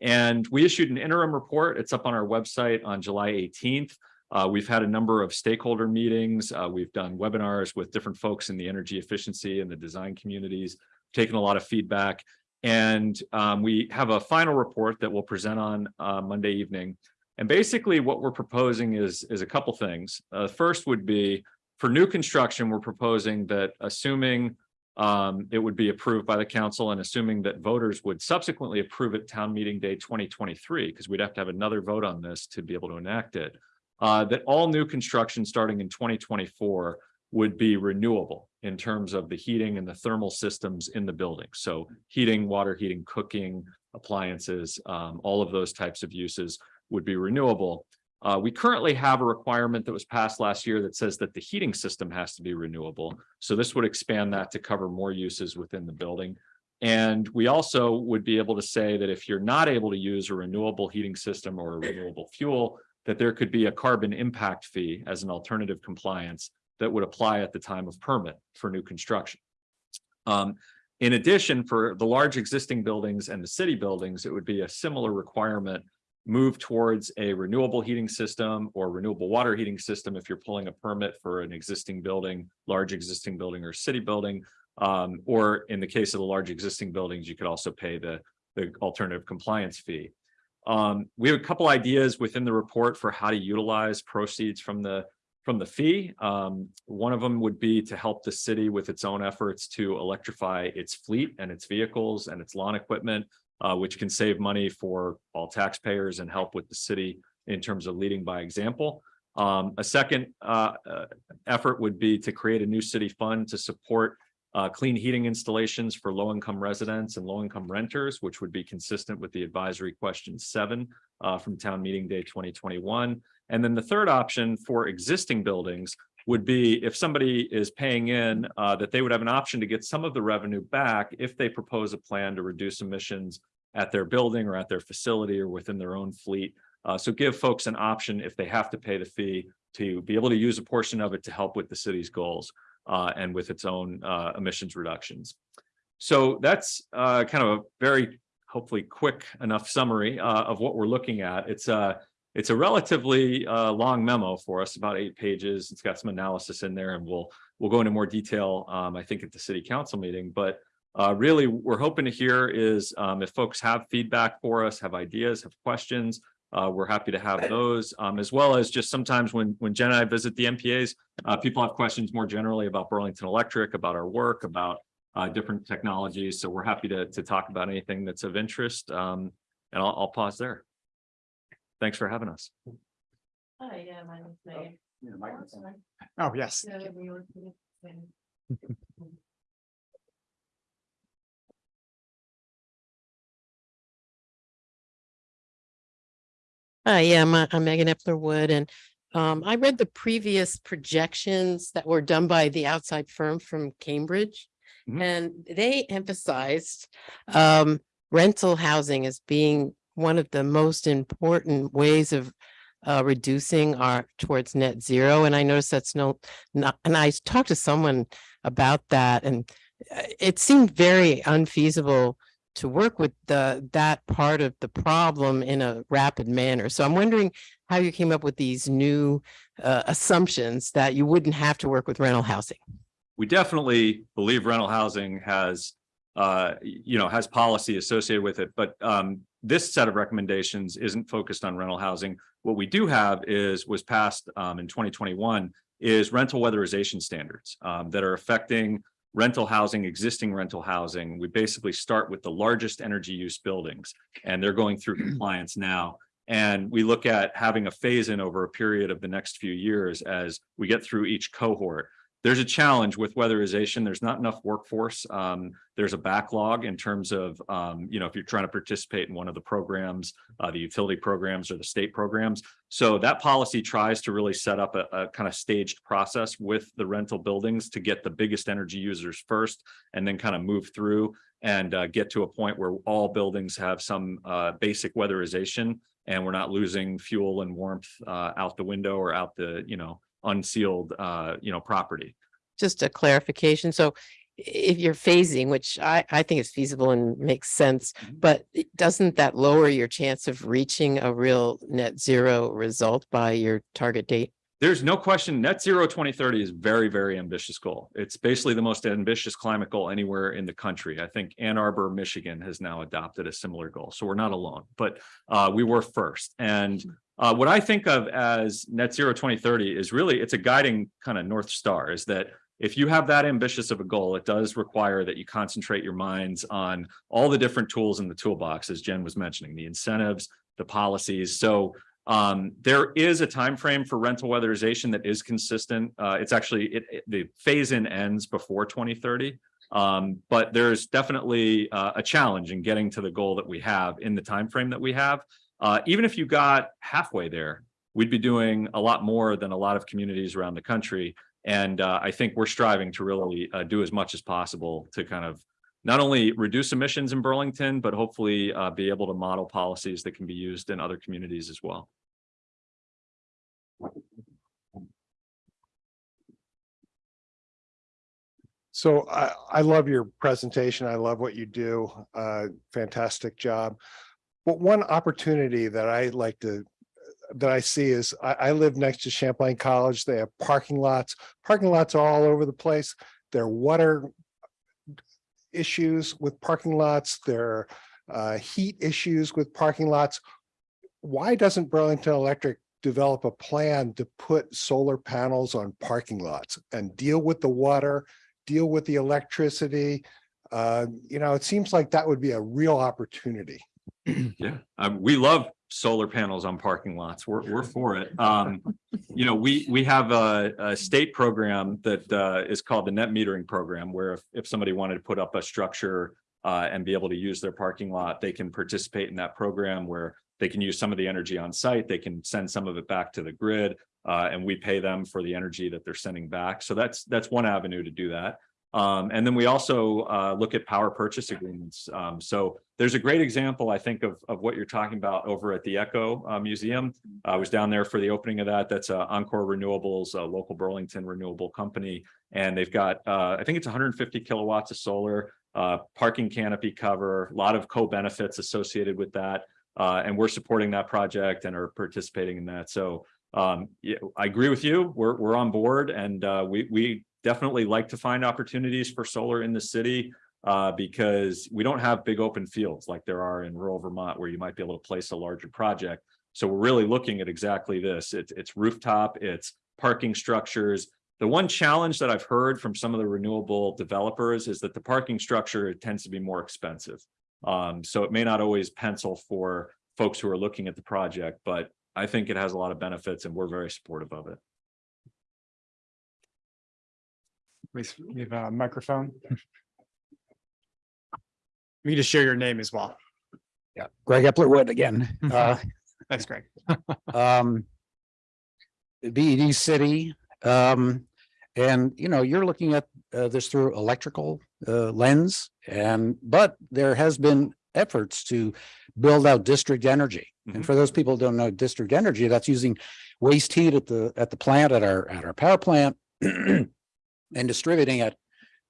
[SPEAKER 16] And we issued an interim report. It's up on our website on July 18th. Uh, we've had a number of stakeholder meetings. Uh, we've done webinars with different folks in the energy efficiency and the design communities, taken a lot of feedback. and um, we have a final report that we'll present on uh, Monday evening. And basically what we're proposing is, is a couple things. Uh, first would be for new construction, we're proposing that assuming um, it would be approved by the council and assuming that voters would subsequently approve it town meeting day twenty twenty-three, because we'd have to have another vote on this to be able to enact it. Uh, that all new construction starting in twenty twenty-four would be renewable in terms of the heating and the thermal systems in the building. So heating, water heating, cooking, appliances, um, all of those types of uses would be renewable. Uh, we currently have a requirement that was passed last year that says that the heating system has to be renewable. So this would expand that to cover more uses within the building. And we also would be able to say that if you're not able to use a renewable heating system or a renewable fuel, that there could be a carbon impact fee as an alternative compliance that would apply at the time of permit for new construction. Um, in addition, for the large existing buildings and the city buildings, it would be a similar requirement move towards a renewable heating system or renewable water heating system if you're pulling a permit for an existing building, large existing building or city building. Um, or in the case of the large existing buildings, you could also pay the, the alternative compliance fee. Um, we have a couple ideas within the report for how to utilize proceeds from the from the fee. Um, one of them would be to help the city with its own efforts to electrify its fleet and its vehicles and its lawn equipment uh, which can save money for all taxpayers and help with the city in terms of leading by example. Um, a second uh, uh, effort would be to create a new city fund to support uh, clean heating installations for low-income residents and low-income renters, which would be consistent with the advisory question seven uh, from town meeting day 2021. And then the third option for existing buildings would be if somebody is paying in uh, that they would have an option to get some of the revenue back if they propose a plan to reduce emissions at their building or at their facility or within their own fleet. Uh, so give folks an option if they have to pay the fee to be able to use a portion of it to help with the city's goals uh, and with its own uh, emissions reductions. So that's uh, kind of a very hopefully quick enough summary uh, of what we're looking at. It's a it's a relatively uh, long memo for us, about eight pages. It's got some analysis in there, and we'll we'll go into more detail, um, I think, at the city council meeting. But uh, really, we're hoping to hear is um, if folks have feedback for us, have ideas, have questions, uh, we're happy to have those, um, as well as just sometimes when when Jen and I visit the NPAs, uh, people have questions more generally about Burlington Electric, about our work, about uh, different technologies. So we're happy to to talk about anything that's of interest. Um, and I'll, I'll pause there. Thanks for having us.
[SPEAKER 3] Oh, yeah, mine is made.
[SPEAKER 1] Oh, yes.
[SPEAKER 17] Hi, yeah, I'm, uh, I'm Megan Epler Wood and um, I read the previous projections that were done by the outside firm from Cambridge.
[SPEAKER 16] Mhm.
[SPEAKER 17] And they emphasized um, rental housing as being one of the most important ways of uh, reducing our towards net zero. And I noticed that's no, not, and I talked to someone about that and uh, it seemed very unfeasible to work with the, that part of the problem in a rapid manner. So I'm wondering how you came up with these new uh, assumptions that you wouldn't have to work with rental housing.
[SPEAKER 16] we definitely believe rental housing has, uh, you know, has policy associated with it, but, um, this set of recommendations isn't focused on rental housing. What we do have is, was passed, um, in twenty twenty-one, is rental weatherization standards, um, that are affecting rental housing, existing rental housing. We basically start with the largest energy use buildings, and they're going through [clears throat] compliance now. And we look at having a phase in over a period of the next few years as we get through each cohort there's a challenge with weatherization. There's not enough workforce. Um, there's a backlog in terms of, um, you know, if you're trying to participate in one of the programs, uh, the utility programs or the state programs. So that policy tries to really set up a, a kind of staged process with the rental buildings to get the biggest energy users first and then kind of move through and uh, get to a point where all buildings have some uh, basic weatherization and we're not losing fuel and warmth uh, out the window or out the, you know, unsealed, uh, you know, property.
[SPEAKER 17] Just a clarification. So if you're phasing, which I, I think is feasible and makes sense, but doesn't that lower your chance of reaching a real net zero result by your target date?
[SPEAKER 16] There's no question net zero 2030 is very, very ambitious goal. It's basically the most ambitious climate goal anywhere in the country. I think Ann Arbor, Michigan has now adopted a similar goal. So we're not alone, but uh, we were first. And uh, what I think of as net zero 2030 is really, it's a guiding kind of North Star is that if you have that ambitious of a goal, it does require that you concentrate your minds on all the different tools in the toolbox, as Jen was mentioning, the incentives, the policies. So um, there is a time frame for rental weatherization that is consistent. Uh, it's actually it, it- the phase in ends before 2030. Um, but there's definitely uh, a challenge in getting to the goal that we have in the time frame that we have. Uh, even if you got halfway there, we'd be doing a lot more than a lot of communities around the country. And uh, I think we're striving to really uh, do as much as possible to kind of not only reduce emissions in Burlington, but hopefully uh, be able to model policies that can be used in other communities as well.
[SPEAKER 12] So I, I love your presentation. I love what you do. Uh, fantastic job. One opportunity that I like to, that I see is I, I live next to Champlain College. They have parking lots. Parking lots are all over the place. There are water issues with parking lots. There are uh, heat issues with parking lots. Why doesn't Burlington Electric develop a plan to put solar panels on parking lots and deal with the water, deal with the electricity? Uh, you know, it seems like that would be a real opportunity. [clears throat]
[SPEAKER 16] Yeah, um, we love solar panels on parking lots. We're, we're for it. Um, you know, we, we have a, a state program that, uh, is called the net metering program, where if, if somebody wanted to put up a structure uh, and be able to use their parking lot, they can participate in that program where they can use some of the energy on site. They can send some of it back to the grid, uh, and we pay them for the energy that they're sending back. So that's, that's one avenue to do that. Um, and then we also uh, look at power purchase agreements. Um, so there's a great example, I think, of, of what you're talking about over at the Echo uh, Museum. I was down there for the opening of that. That's uh, Encore Renewables, a local Burlington renewable company. And they've got, uh, I think it's 150 kilowatts of solar, uh, parking canopy cover, a lot of co-benefits associated with that. Uh, and we're supporting that project and are participating in that. So um, I agree with you. We're, we're on board and we, we definitely like to find opportunities for solar in the city uh, because we don't have big open fields like there are in rural Vermont where you might be able to place a larger project. So we're really looking at exactly this. It's, it's rooftop, it's parking structures. The one challenge that I've heard from some of the renewable developers is that the parking structure tends to be more expensive. Um, so it may not always pencil for folks who are looking at the project, but I think it has a lot of benefits and we're very supportive of it.
[SPEAKER 1] We have a microphone. We can just share your name as well.
[SPEAKER 18] Yeah, Greg Epler Wood again. [laughs] Uh,
[SPEAKER 1] That's great.
[SPEAKER 18] um, BED City, um, and you know, you're looking at uh, this through electrical uh, lens and, but there has been efforts to build out district energy.
[SPEAKER 16] Mhm.
[SPEAKER 18] And for those people who don't know district energy, that's using waste heat at the, at the plant, at our, at our power plant [clears throat] and distributing it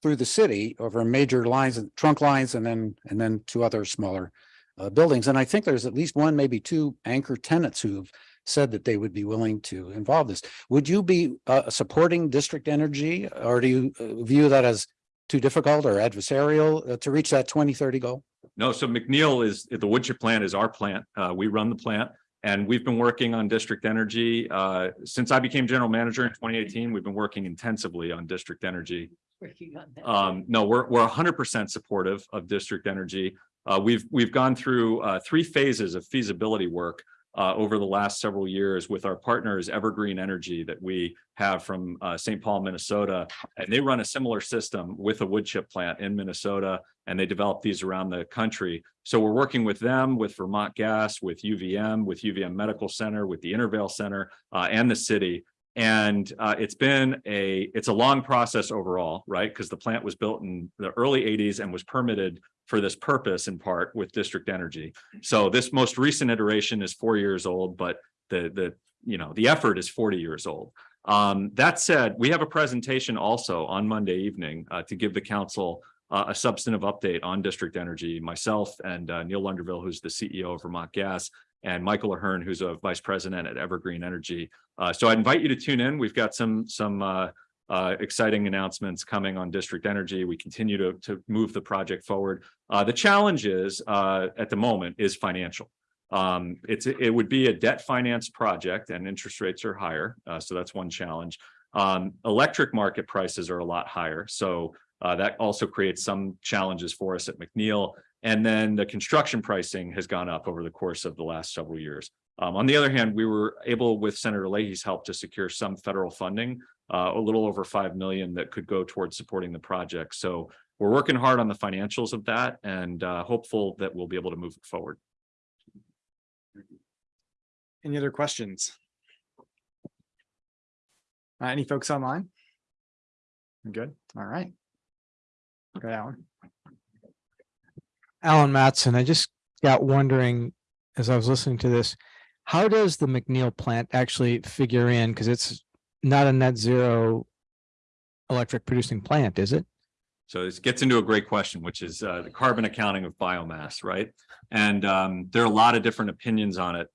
[SPEAKER 18] through the city over major lines and trunk lines and then, and then to other smaller uh, buildings. And I think there's at least one, maybe two anchor tenants who've said that they would be willing to involve this. Would you be uh, supporting district energy or do you uh, view that as too difficult or adversarial uh, to reach that twenty thirty goal?
[SPEAKER 16] No, so McNeil is, the woodchip plant is our plant. Uh, we run the plant. And we've been working on district energy. Uh, since I became general manager in twenty eighteen, we've been working intensively on district energy. Working on that. Um, no, we're, we're hundred percent supportive of district energy. Uh, we've, we've gone through, uh, three phases of feasibility work uh, over the last several years with our partners Evergreen Energy that we have from, uh, St. Paul, Minnesota. And they run a similar system with a wood chip plant in Minnesota, and they develop these around the country. So we're working with them, with Vermont Gas, with UVM, with UVM Medical Center, with the Intervale Center, uh, and the city. And uh, it's been a, it's a long process overall, right? Because the plant was built in the early eighties and was permitted for this purpose in part with district energy. So this most recent iteration is four years old, but the, the, you know, the effort is 40 years old. Um, that said, we have a presentation also on Monday evening uh, to give the council uh, a substantive update on district energy. Myself and uh, Neil Lunderville, who's the CEO of Vermont Gas, and Michael Ahern, who's a vice president at Evergreen Energy. Uh, so I invite you to tune in. We've got some, some, uh, exciting announcements coming on district energy. We continue to, to move the project forward. Uh, the challenge is, uh, at the moment is financial. Um, it's, it would be a debt finance project and interest rates are higher. Uh, so that's one challenge. Um, electric market prices are a lot higher. So, uh, that also creates some challenges for us at McNeil. And then the construction pricing has gone up over the course of the last several years. Um, on the other hand, we were able with Senator Leahy's help to secure some federal funding, uh, a little over 5 million that could go towards supporting the project. So we're working hard on the financials of that and, uh, hopeful that we'll be able to move it forward.
[SPEAKER 1] Any other questions? Uh, any folks online? I'm Good, all right. Okay, Alan.
[SPEAKER 8] Alan Matson, I just got wondering, as I was listening to this, how does the McNeil plant actually figure in? Because it's not a net zero electric producing plant, is it?
[SPEAKER 16] So this gets into a great question, which is uh, the carbon accounting of biomass, right? And um, there are a lot of different opinions on it.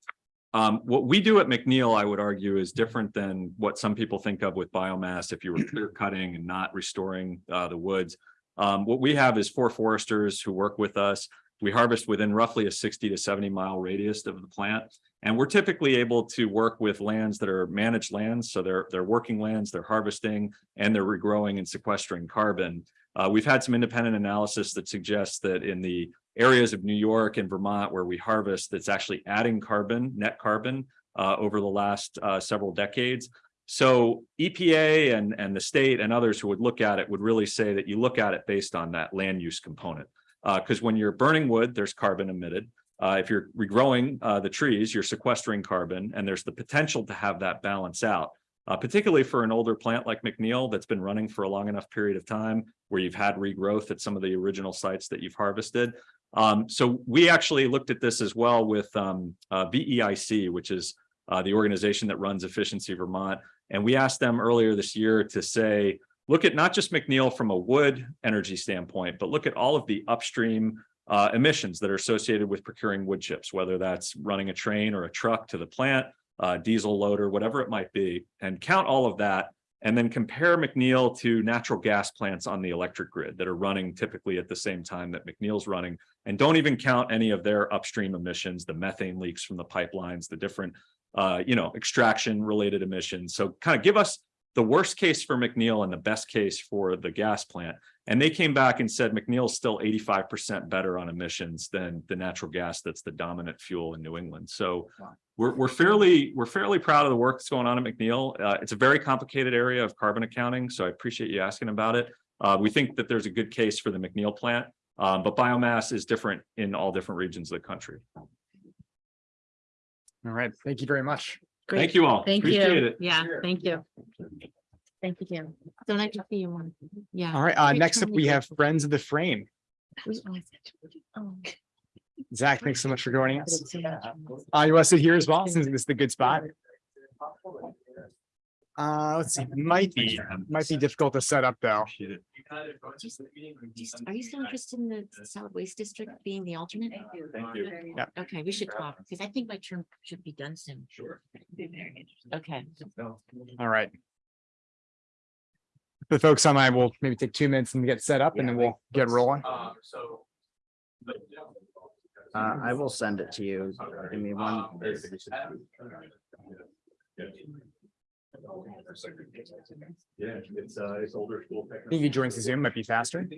[SPEAKER 16] Um, what we do at McNeil, I would argue, is different than what some people think of with biomass if you were clear [clears throat] cutting and not restoring uh, the woods. Um, what we have is four foresters who work with us. We harvest within roughly a 60 to 70 mile radius of the plant. And we're typically able to work with lands that are managed lands. So they're, they're working lands, they're harvesting, and they're regrowing and sequestering carbon. Uh, we've had some independent analysis that suggests that in the areas of New York and Vermont where we harvest, that's actually adding carbon, net carbon, uh, over the last uh, several decades. So EPA and, and the state and others who would look at it would really say that you look at it based on that land use component. Because when you're burning wood, there's carbon emitted. Uh, if you're regrowing uh, the trees, you're sequestering carbon, and there's the potential to have that balance out. Uh, particularly for an older plant like McNeil that's been running for a long enough period of time where you've had regrowth at some of the original sites that you've harvested. Um, so we actually looked at this as well with um, uh, VEIC, which is uh, the organization that runs Efficiency Vermont. And we asked them earlier this year to say, look at not just McNeil from a wood energy standpoint, but look at all of the upstream uh, emissions that are associated with procuring wood chips, whether that's running a train or a truck to the plant, uh, diesel loader, whatever it might be, and count all of that and then compare McNeil to natural gas plants on the electric grid that are running typically at the same time that McNeil's running. And don't even count any of their upstream emissions, the methane leaks from the pipelines, the different, uh, you know, extraction related emissions. So kind of give us the worst case for McNeil and the best case for the gas plant. And they came back and said McNeil is still 85% better on emissions than the natural gas that's the dominant fuel in New England. So we're, we're fairly we're fairly proud of the work that's going on at McNeil. Uh, it's a very complicated area of carbon accounting, so I appreciate you asking about it. Uh, we think that there's a good case for the McNeil plant, um, but biomass is different in all different regions of the country.
[SPEAKER 1] All right, thank you very much.
[SPEAKER 16] Thank you all.
[SPEAKER 15] Thank
[SPEAKER 16] Appreciate
[SPEAKER 15] you.
[SPEAKER 16] it.
[SPEAKER 15] Yeah, thank you. Thank you, Jim. So nice to see you one. Yeah.
[SPEAKER 1] All right, uh, next up, we have Friends of the Frame.
[SPEAKER 15] Oh,
[SPEAKER 1] Zach, thanks so much for joining us.
[SPEAKER 15] so much.
[SPEAKER 1] Uh, you want to sit here as well, since this is the good spot? Uh, let's see, might be, might be difficult to set up though.
[SPEAKER 15] Do Are you still interested in the solid waste district being the alternate?
[SPEAKER 16] Thank you.
[SPEAKER 1] Yeah.
[SPEAKER 15] Okay, we should talk, because I think my term should be done soon. Sure. Okay.
[SPEAKER 1] All right. The folks online will maybe take two minutes and get set up and then we'll get rolling.
[SPEAKER 16] So.
[SPEAKER 19] Uh, I will send it to you. Give me one.
[SPEAKER 16] Yeah, it's uh, it's older school.
[SPEAKER 1] I think you join Zoom might be faster.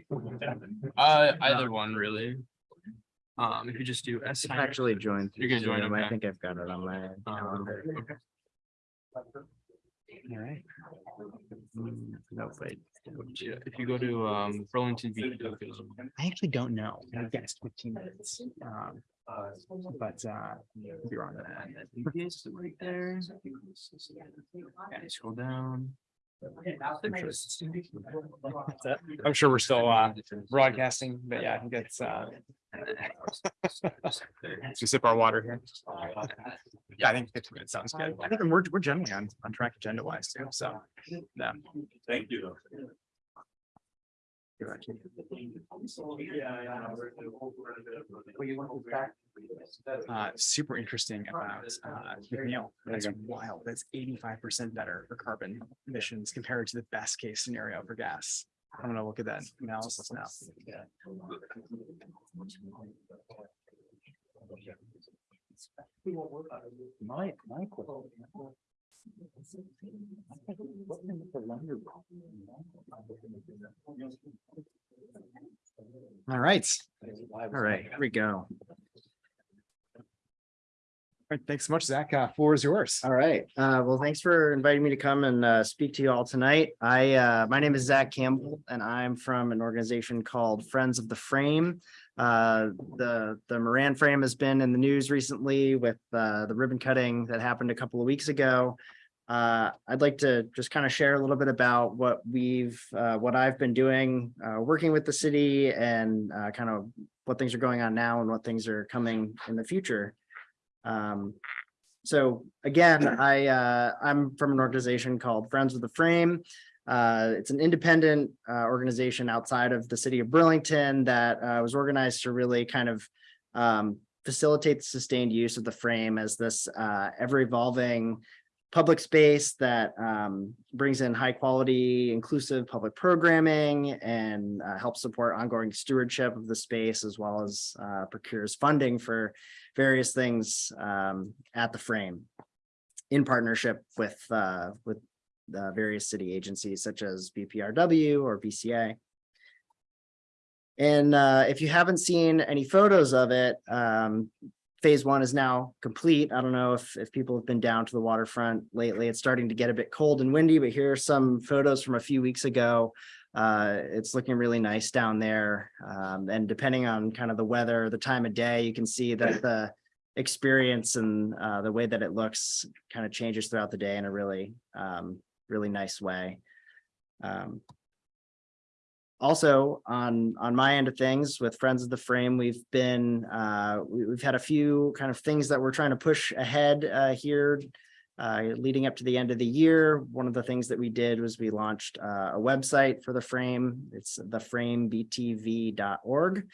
[SPEAKER 10] Uh, either one really. Um, if you just do S.
[SPEAKER 19] Actually joined.
[SPEAKER 10] You're gonna join,
[SPEAKER 19] Zoom. I
[SPEAKER 10] okay.
[SPEAKER 19] think I've got it on my
[SPEAKER 10] Um,
[SPEAKER 19] calendar.
[SPEAKER 10] okay.
[SPEAKER 1] All right.
[SPEAKER 19] Mm, No, wait.
[SPEAKER 10] Yeah, If you go to um Burlington. Beach,
[SPEAKER 1] I actually don't know. I guessed fifteen minutes. Um, but uh, could be wrong on that.
[SPEAKER 10] Yes, right there. Yeah, scroll down.
[SPEAKER 1] I'm sure we're still uh broadcasting, but yeah, I think it's uh. [laughs] Let's just sip our water here. Yeah, I think fifteen minutes sounds good. I think we're we're generally on on track agenda wise too, so. Yeah.
[SPEAKER 16] Thank you.
[SPEAKER 1] Uh, super interesting about, uh, McNeil. That's wild. That's eighty-five percent better for carbon emissions compared to the best case scenario for gas. I'm gonna look at that analysis now.
[SPEAKER 11] My, my.
[SPEAKER 1] All right. All right, here we go. All right, thanks so much, Zach. Uh, floor is yours.
[SPEAKER 19] All right, uh, well, thanks for inviting me to come and, uh, speak to you all tonight. I, uh, my name is Zach Campbell and I'm from an organization called Friends of the Frame. Uh, the, the Moran frame has been in the news recently with, uh, the ribbon cutting that happened a couple of weeks ago. Uh, I'd like to just kind of share a little bit about what we've, uh, what I've been doing, uh, working with the city and, uh, kind of what things are going on now and what things are coming in the future. Um, so again, I, uh, I'm from an organization called Friends of the Frame. Uh, it's an independent, uh, organization outside of the city of Burlington that, uh, was organized to really kind of, um, facilitate the sustained use of the frame as this, uh, ever evolving public space that, um, brings in high quality, inclusive public programming and, uh, helps support ongoing stewardship of the space as well as, uh, procures funding for various things um, at the frame in partnership with uh, with the various city agencies such as BPRW or BCA. And uh, if you haven't seen any photos of it, um, phase one is now complete. I don't know if, if people have been down to the waterfront lately. It's starting to get a bit cold and windy, but here are some photos from a few weeks ago. Uh, it's looking really nice down there. Um, and depending on kind of the weather, the time of day, you can see that the experience and uh, the way that it looks kind of changes throughout the day in a really, um, really nice way. Um, also on on my end of things with friends of the frame we've been uh we, have had a few kind of things that we're trying to push ahead uh here uh leading up to the end of the year. One of the things that we did was we launched uh, a website for the frame. It's theframebtv.org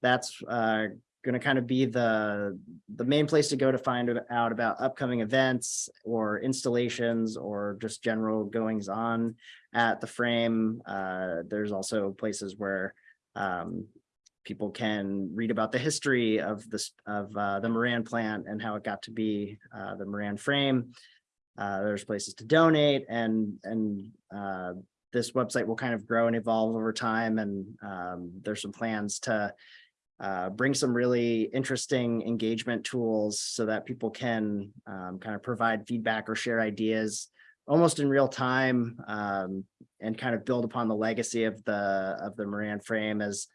[SPEAKER 19] that's uh going to kind of be the the main place to go to find out about upcoming events or installations or just general goings on at the frame. Uh, there's also places where um, people can read about the history of this of uh, the Moran plant and how it got to be uh, the Moran frame. Uh, there's places to donate and and uh, this website will kind of grow and evolve over time. And um, there's some plans to uh, bring some really interesting engagement tools so that people can um, kind of provide feedback or share ideas almost in real time um, and kind of build upon the legacy of the of the Moran frame as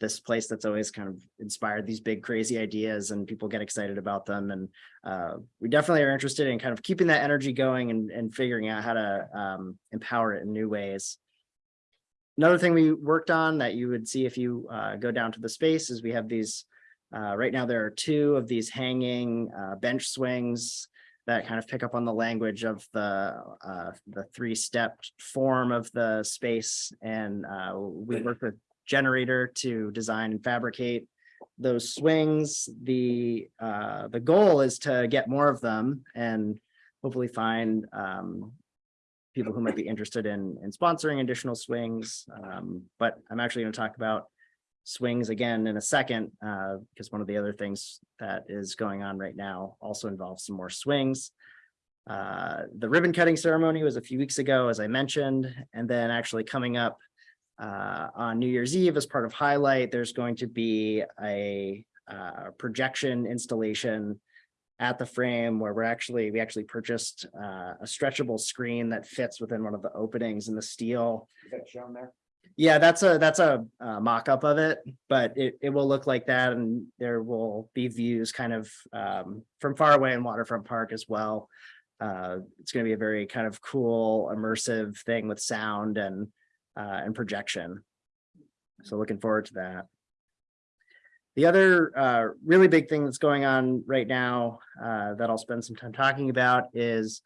[SPEAKER 19] this place that's always kind of inspired these big crazy ideas and people get excited about them and uh, we definitely are interested in kind of keeping that energy going and, and figuring out how to um, empower it in new ways. Another thing we worked on that you would see if you uh, go down to the space is we have these, uh, right now there are two of these hanging uh, bench swings that kind of pick up on the language of the uh, the three-stepped form of the space. And uh, we work with Generator to design and fabricate those swings. The uh, the goal is to get more of them and hopefully find um, people who might be interested in, in sponsoring additional swings. Um, but I'm actually going to talk about swings again in a second, uh, because one of the other things that is going on right now also involves some more swings. Uh, the ribbon cutting ceremony was a few weeks ago, as I mentioned, and then actually coming up uh, on New Year's Eve as part of Highlight, there's going to be a uh, projection installation at the frame where we're actually, we actually purchased uh, a stretchable screen that fits within one of the openings in the steel.
[SPEAKER 11] Is that shown there?
[SPEAKER 19] Yeah, that's a, that's a uh, mock-up of it, but it, it will look like that and there will be views kind of um, from far away in Waterfront Park as well. Uh, it's going to be a very kind of cool, immersive thing with sound and, uh, and projection. So looking forward to that. The other uh, really big thing that's going on right now uh, that I'll spend some time talking about is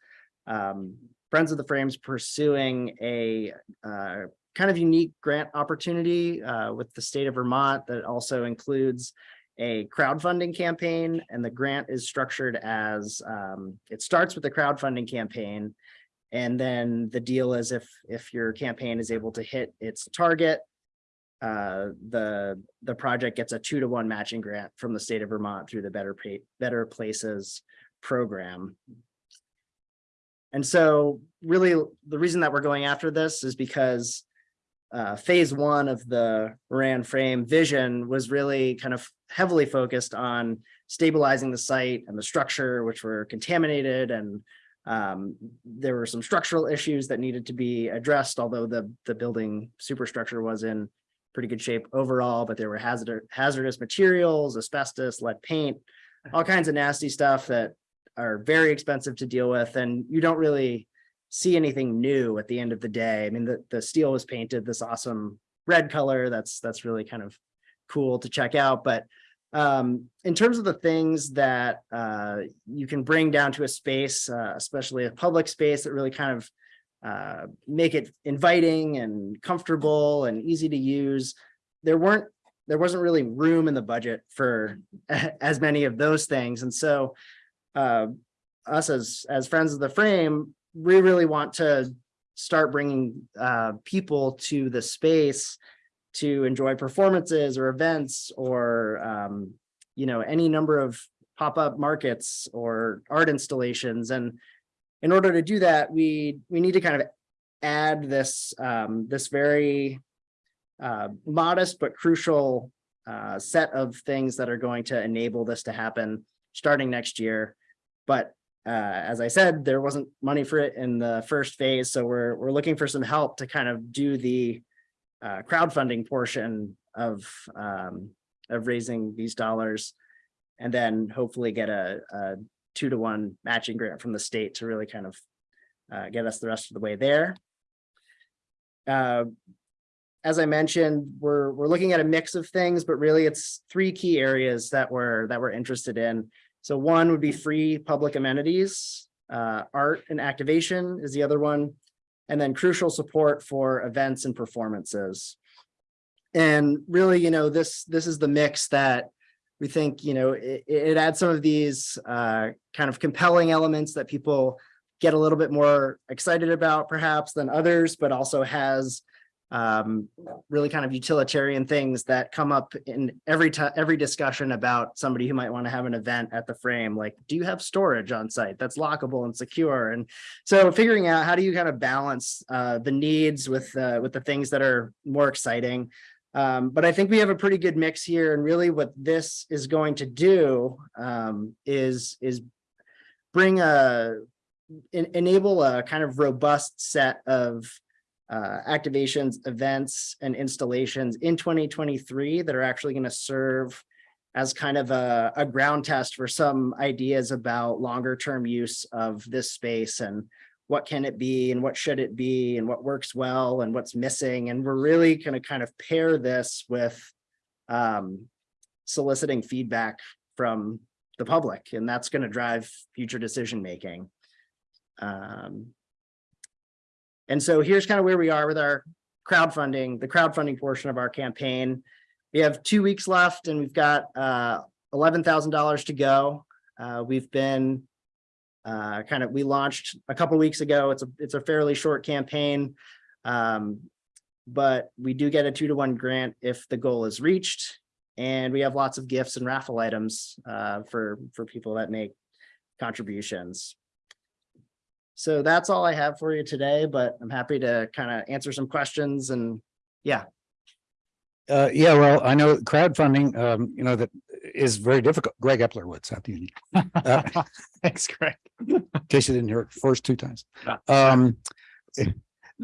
[SPEAKER 19] um, Friends of the Frames pursuing a uh, kind of unique grant opportunity uh, with the state of Vermont that also includes a crowdfunding campaign and the grant is structured as um, it starts with the crowdfunding campaign. And then the deal is if if your campaign is able to hit its target, uh, the the project gets a two to one matching grant from the state of Vermont through the Better Pay Better Places program. And so really the reason that we're going after this is because uh, phase one of the Moran frame vision was really kind of heavily focused on stabilizing the site and the structure, which were contaminated and um, there were some structural issues that needed to be addressed, although the, the building superstructure was in pretty good shape overall, but there were hazard, hazardous materials, asbestos, lead paint, all [laughs] kinds of nasty stuff that are very expensive to deal with. And you don't really see anything new at the end of the day. I mean, the, the steel was painted this awesome red color. That's, that's really kind of cool to check out. But um, in terms of the things that uh, you can bring down to a space, uh, especially a public space that really kind of uh, make it inviting and comfortable and easy to use, there weren't, there wasn't really room in the budget for [laughs] as many of those things. And so uh, us as, as friends of the frame, we really want to start bringing uh, people to the space to enjoy performances or events or, um, you know, any number of pop-up markets or art installations. And in order to do that, we, we need to kind of add this, um, this very uh, modest but crucial uh, set of things that are going to enable this to happen starting next year. But uh, as I said, there wasn't money for it in the first phase. So we're, we're looking for some help to kind of do the uh, crowdfunding portion of, um, of raising these dollars. And then hopefully get a, a two to one matching grant from the state to really kind of uh, get us the rest of the way there. Uh, as I mentioned, we're, we're looking at a mix of things, but really it's three key areas that we're, that we're interested in. So one would be free public amenities, uh, art and activation is the other one, and then crucial support for events and performances. And really, you know, this, this is the mix that we think, you know, it, it adds some of these uh, kind of compelling elements that people get a little bit more excited about perhaps than others, but also has um, really kind of utilitarian things that come up in every time, every discussion about somebody who might want to have an event at the frame, like, do you have storage on site that's lockable and secure? And so figuring out how do you kind of balance uh, the needs with, uh, with the things that are more exciting. Um, but I think we have a pretty good mix here and really what this is going to do um, is, is bring a, en enable a kind of robust set of uh, activations, events, and installations in 2023 that are actually going to serve as kind of a, a ground test for some ideas about longer term use of this space and what can it be and what should it be and what works well and what's missing. And we're really going to kind of pair this with um, soliciting feedback from the public, and that's going to drive future decision making. Um, and so here's kind of where we are with our crowdfunding, the crowdfunding portion of our campaign. We have two weeks left and we've got uh, $11,000 to go. Uh, we've been uh, kind of, we launched a couple weeks ago. It's a, it's a fairly short campaign. Um, but we do get a two to one grant if the goal is reached. And we have lots of gifts and raffle items uh, for, for people that make contributions. So that's all I have for you today, but I'm happy to kind of answer some questions and yeah.
[SPEAKER 18] Uh, yeah, well, I know crowdfunding, um, you know, that is very difficult. Greg Epler Wood, South Union. [laughs] Uh,
[SPEAKER 1] Thanks, Greg.
[SPEAKER 18] In case you didn't hear it first two times. Um,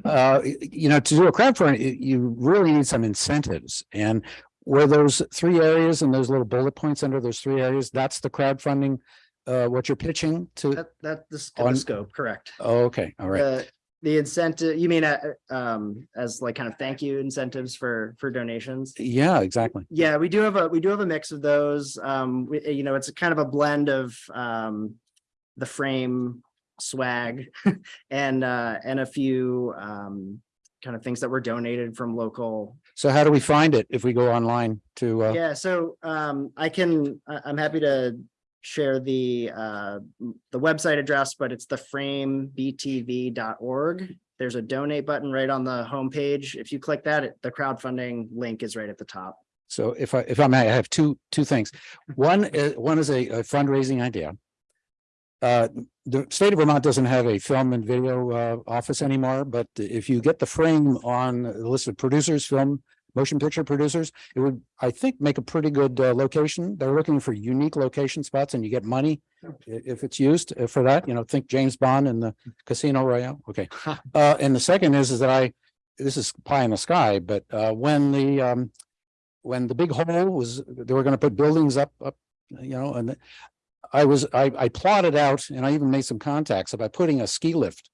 [SPEAKER 18] uh, you know, to do a crowdfunding, y- you really need some incentives and where those three areas and those little bullet points under those three areas, that's the crowdfunding, uh, what you're pitching to?
[SPEAKER 19] That, that, this the
[SPEAKER 18] On-
[SPEAKER 19] scope, correct.
[SPEAKER 18] Oh, Okay, all right.
[SPEAKER 19] The, the incentive, you mean, uh, um, as like kind of thank you incentives for, for donations?
[SPEAKER 18] Yeah, exactly.
[SPEAKER 19] Yeah, we do have a, we do have a mix of those. Um, we, you know, it's kind of a blend of, um, the frame swag [laughs] and, uh, and a few, um, kind of things that were donated from local
[SPEAKER 18] So how do we find it if we go online to, uh,
[SPEAKER 19] Yeah, so um I can, I'm happy to share the uh the website address, but it's the framebtv.org. There's a donate button right on the homepage. If you click that, it- the crowdfunding link is right at the top.
[SPEAKER 18] so if I, if I may, I have two, two things. One, is one is a a fundraising idea. Uh, the state of Vermont doesn't have a film and video uh office anymore, but if you get the frame on the list of producers, film, motion picture producers, it would, I think, make a pretty good uh location. They're looking for unique location spots and you get money i- if it's used uh, for that, you know, think James Bond and the Casino Royale. Okay. [laughs] Uh, and the second is, is that I, this is pie in the sky, but uh, when the um. When the big hole was, they were gonna put buildings up, up, you know, and. I was, I, I plotted out and I even made some contacts about putting a ski lift.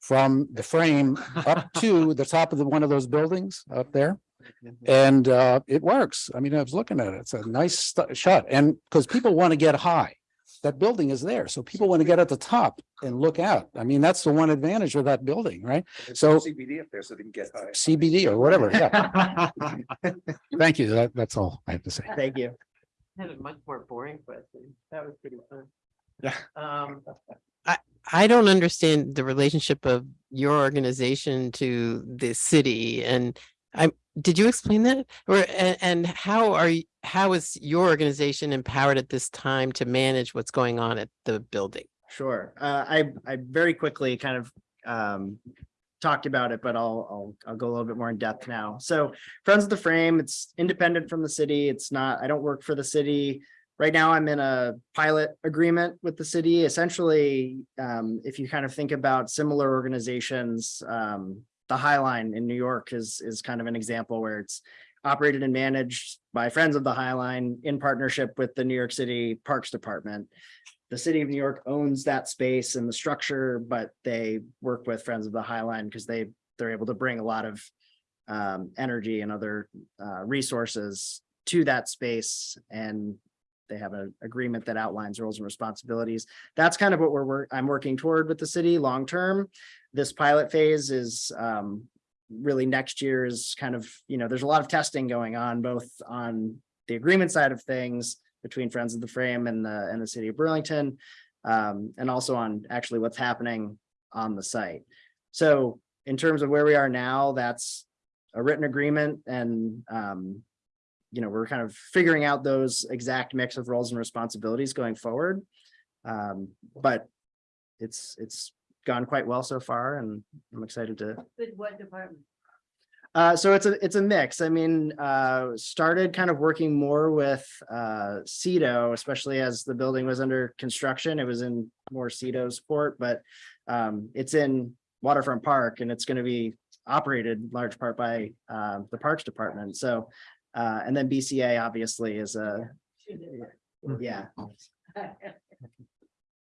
[SPEAKER 18] From the frame up [laughs] to the top of the, one of those buildings up there. And uh, it works. I mean, I was looking at it. It's a nice shot and because people want to get high. That building is there. So people want to get at the top and look out. I mean, that's the one advantage of that building, right? So
[SPEAKER 7] CBD up there so they can get high.
[SPEAKER 18] CBD or whatever, yeah. [laughs] [laughs] Thank you. That, that's all I have to say.
[SPEAKER 19] Thank you.
[SPEAKER 17] I had a much more boring question. That was pretty fun.
[SPEAKER 1] Yeah.
[SPEAKER 17] Um, I, I don't understand the relationship of your organization to the city and I, did you explain that? Or, and, and how are, you? how is your organization empowered at this time to manage what's going on at the building?
[SPEAKER 19] Sure. Uh, I, I very quickly kind of, um, talked about it, but I'll, I'll, I'll go a little bit more in depth now. So Friends of the Frame, it's independent from the city. It's not, I don't work for the city. Right now, I'm in a pilot agreement with the city. Essentially, um, if you kind of think about similar organizations, um, the High Line in New York is, is kind of an example where it's operated and managed by Friends of the High Line in partnership with the New York City Parks Department. The city of New York owns that space and the structure, but they work with Friends of the High Line because they, they're able to bring a lot of um, energy and other uh, resources to that space and they have an agreement that outlines roles and responsibilities. That's kind of what we're, I'm working toward with the city long-term. This pilot phase is um, really next year is kind of, you know, there's a lot of testing going on, both on the agreement side of things between Friends of the Frame and the, and the city of Burlington. Um, and also on actually what's happening on the site. So in terms of where we are now, that's a written agreement and, um, you know, we're kind of figuring out those exact mix of roles and responsibilities going forward. Um, but it's, it's gone quite well so far and I'm excited to
[SPEAKER 3] With what department?
[SPEAKER 19] uh, so it's a, it's a mix. I mean, uh, started kind of working more with, uh, CEDO, especially as the building was under construction. It was in more CEDO's court, but, um, it's in Waterfront Park and it's gonna be operated in large part by, uh, the Parks Department. So, uh, and then BCA obviously is a, yeah. [laughs]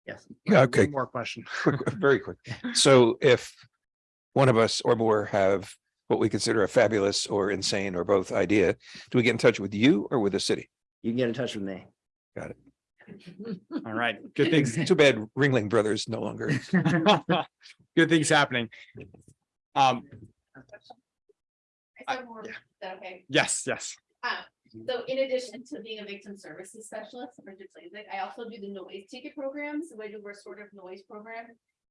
[SPEAKER 19] Yes.
[SPEAKER 7] Yeah, okay.
[SPEAKER 1] One More question. [laughs]
[SPEAKER 7] Quick, very quick. So if one of us or more have what we consider a fabulous or insane or both idea, do we get in touch with you or with the city?
[SPEAKER 19] You can get in touch with me.
[SPEAKER 7] Got it. [laughs]
[SPEAKER 1] All right, good things.
[SPEAKER 7] Too bad Ringling Brothers no longer.
[SPEAKER 1] Good things happening. Um,
[SPEAKER 3] I said more, is that okay?
[SPEAKER 1] yes, yes.
[SPEAKER 3] Uh, so in addition to being a victim services specialist for Translate, I also do the noise ticket programs, so I do a sort of noise program.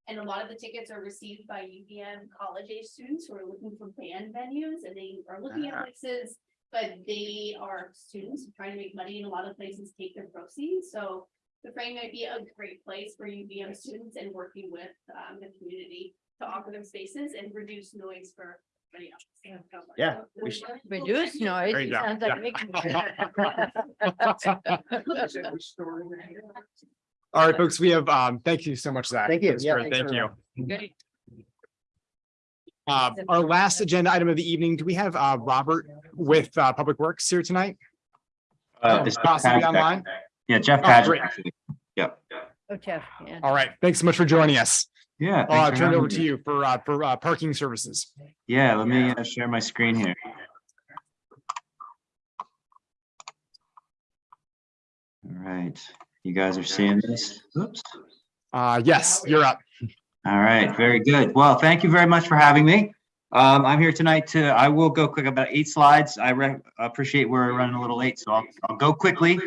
[SPEAKER 3] And a lot of the tickets are received by UVM college age students who are looking for band venues and they are looking
[SPEAKER 19] Ah.
[SPEAKER 3] at places. But they are students trying to make money and a lot of places take their proceeds, so the frame might be a great place for UVM students and working with um the community. To offer them spaces and reduce noise for.
[SPEAKER 19] Yeah, we should-
[SPEAKER 3] Reduce
[SPEAKER 1] There you go. [laughs] [laughs] All right, folks, we have, um, thank you so much, Zach.
[SPEAKER 19] Thank you.
[SPEAKER 1] That's
[SPEAKER 19] Yeah,
[SPEAKER 1] great.
[SPEAKER 19] thanks,
[SPEAKER 1] Thank you.
[SPEAKER 19] everyone.
[SPEAKER 1] Uh, our last agenda item of the evening, do we have, uh, Robert with, uh, Public Works here tonight?
[SPEAKER 20] Uh, it's Jeff
[SPEAKER 1] Possibly
[SPEAKER 20] Padgett,
[SPEAKER 1] online?
[SPEAKER 20] Yeah, Jeff
[SPEAKER 1] Oh,
[SPEAKER 20] Padgett,
[SPEAKER 1] great.
[SPEAKER 20] actually. Yep.
[SPEAKER 3] Oh, Jeff, yeah.
[SPEAKER 1] All right, thanks so much for joining us.
[SPEAKER 20] Yeah.
[SPEAKER 1] I'll
[SPEAKER 20] thanks for
[SPEAKER 1] turn it over to you for, uh, for, uh, parking services.
[SPEAKER 20] Yeah, let me uh, share my screen here. All right, you guys are seeing this? Oops.
[SPEAKER 1] Uh, yes, you're up.
[SPEAKER 20] All right, very good. Well, thank you very much for having me. Um, I'm here tonight to, I will go quick about eight slides. I re- appreciate we're running a little late, so I'll, I'll go quickly.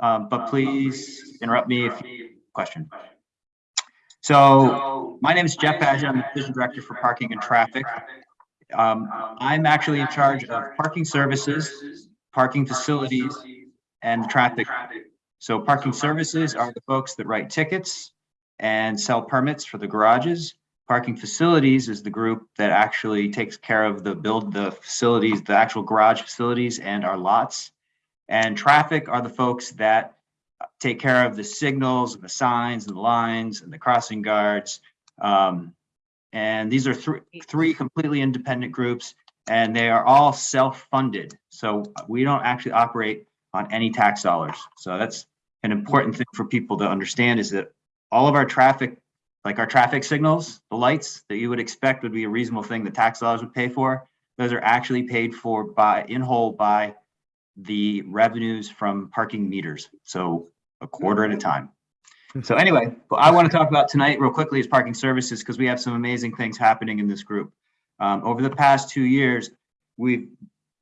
[SPEAKER 20] Um, but please interrupt me if you question. So my name is Jeff Padgett. I'm the Division Director for Parking and Traffic. Um, I'm actually in charge of parking services, parking facilities, and traffic. So parking services are the folks that write tickets and sell permits for the garages. Parking facilities is the group that actually takes care of the build the facilities, the actual garage facilities and our lots. And traffic are the folks that take care of the signals, and the signs and the lines and the crossing guards. Um, and these are three, three completely independent groups and they are all self-funded. So we don't actually operate on any tax dollars. So that's an important thing for people to understand is that all of our traffic, like our traffic signals, the lights that you would expect would be a reasonable thing that tax dollars would pay for, those are actually paid for by, in whole by the revenues from parking meters. So a quarter at a time. So anyway, what I want to talk about tonight real quickly is parking services because we have some amazing things happening in this group. Um, over the past two years, we've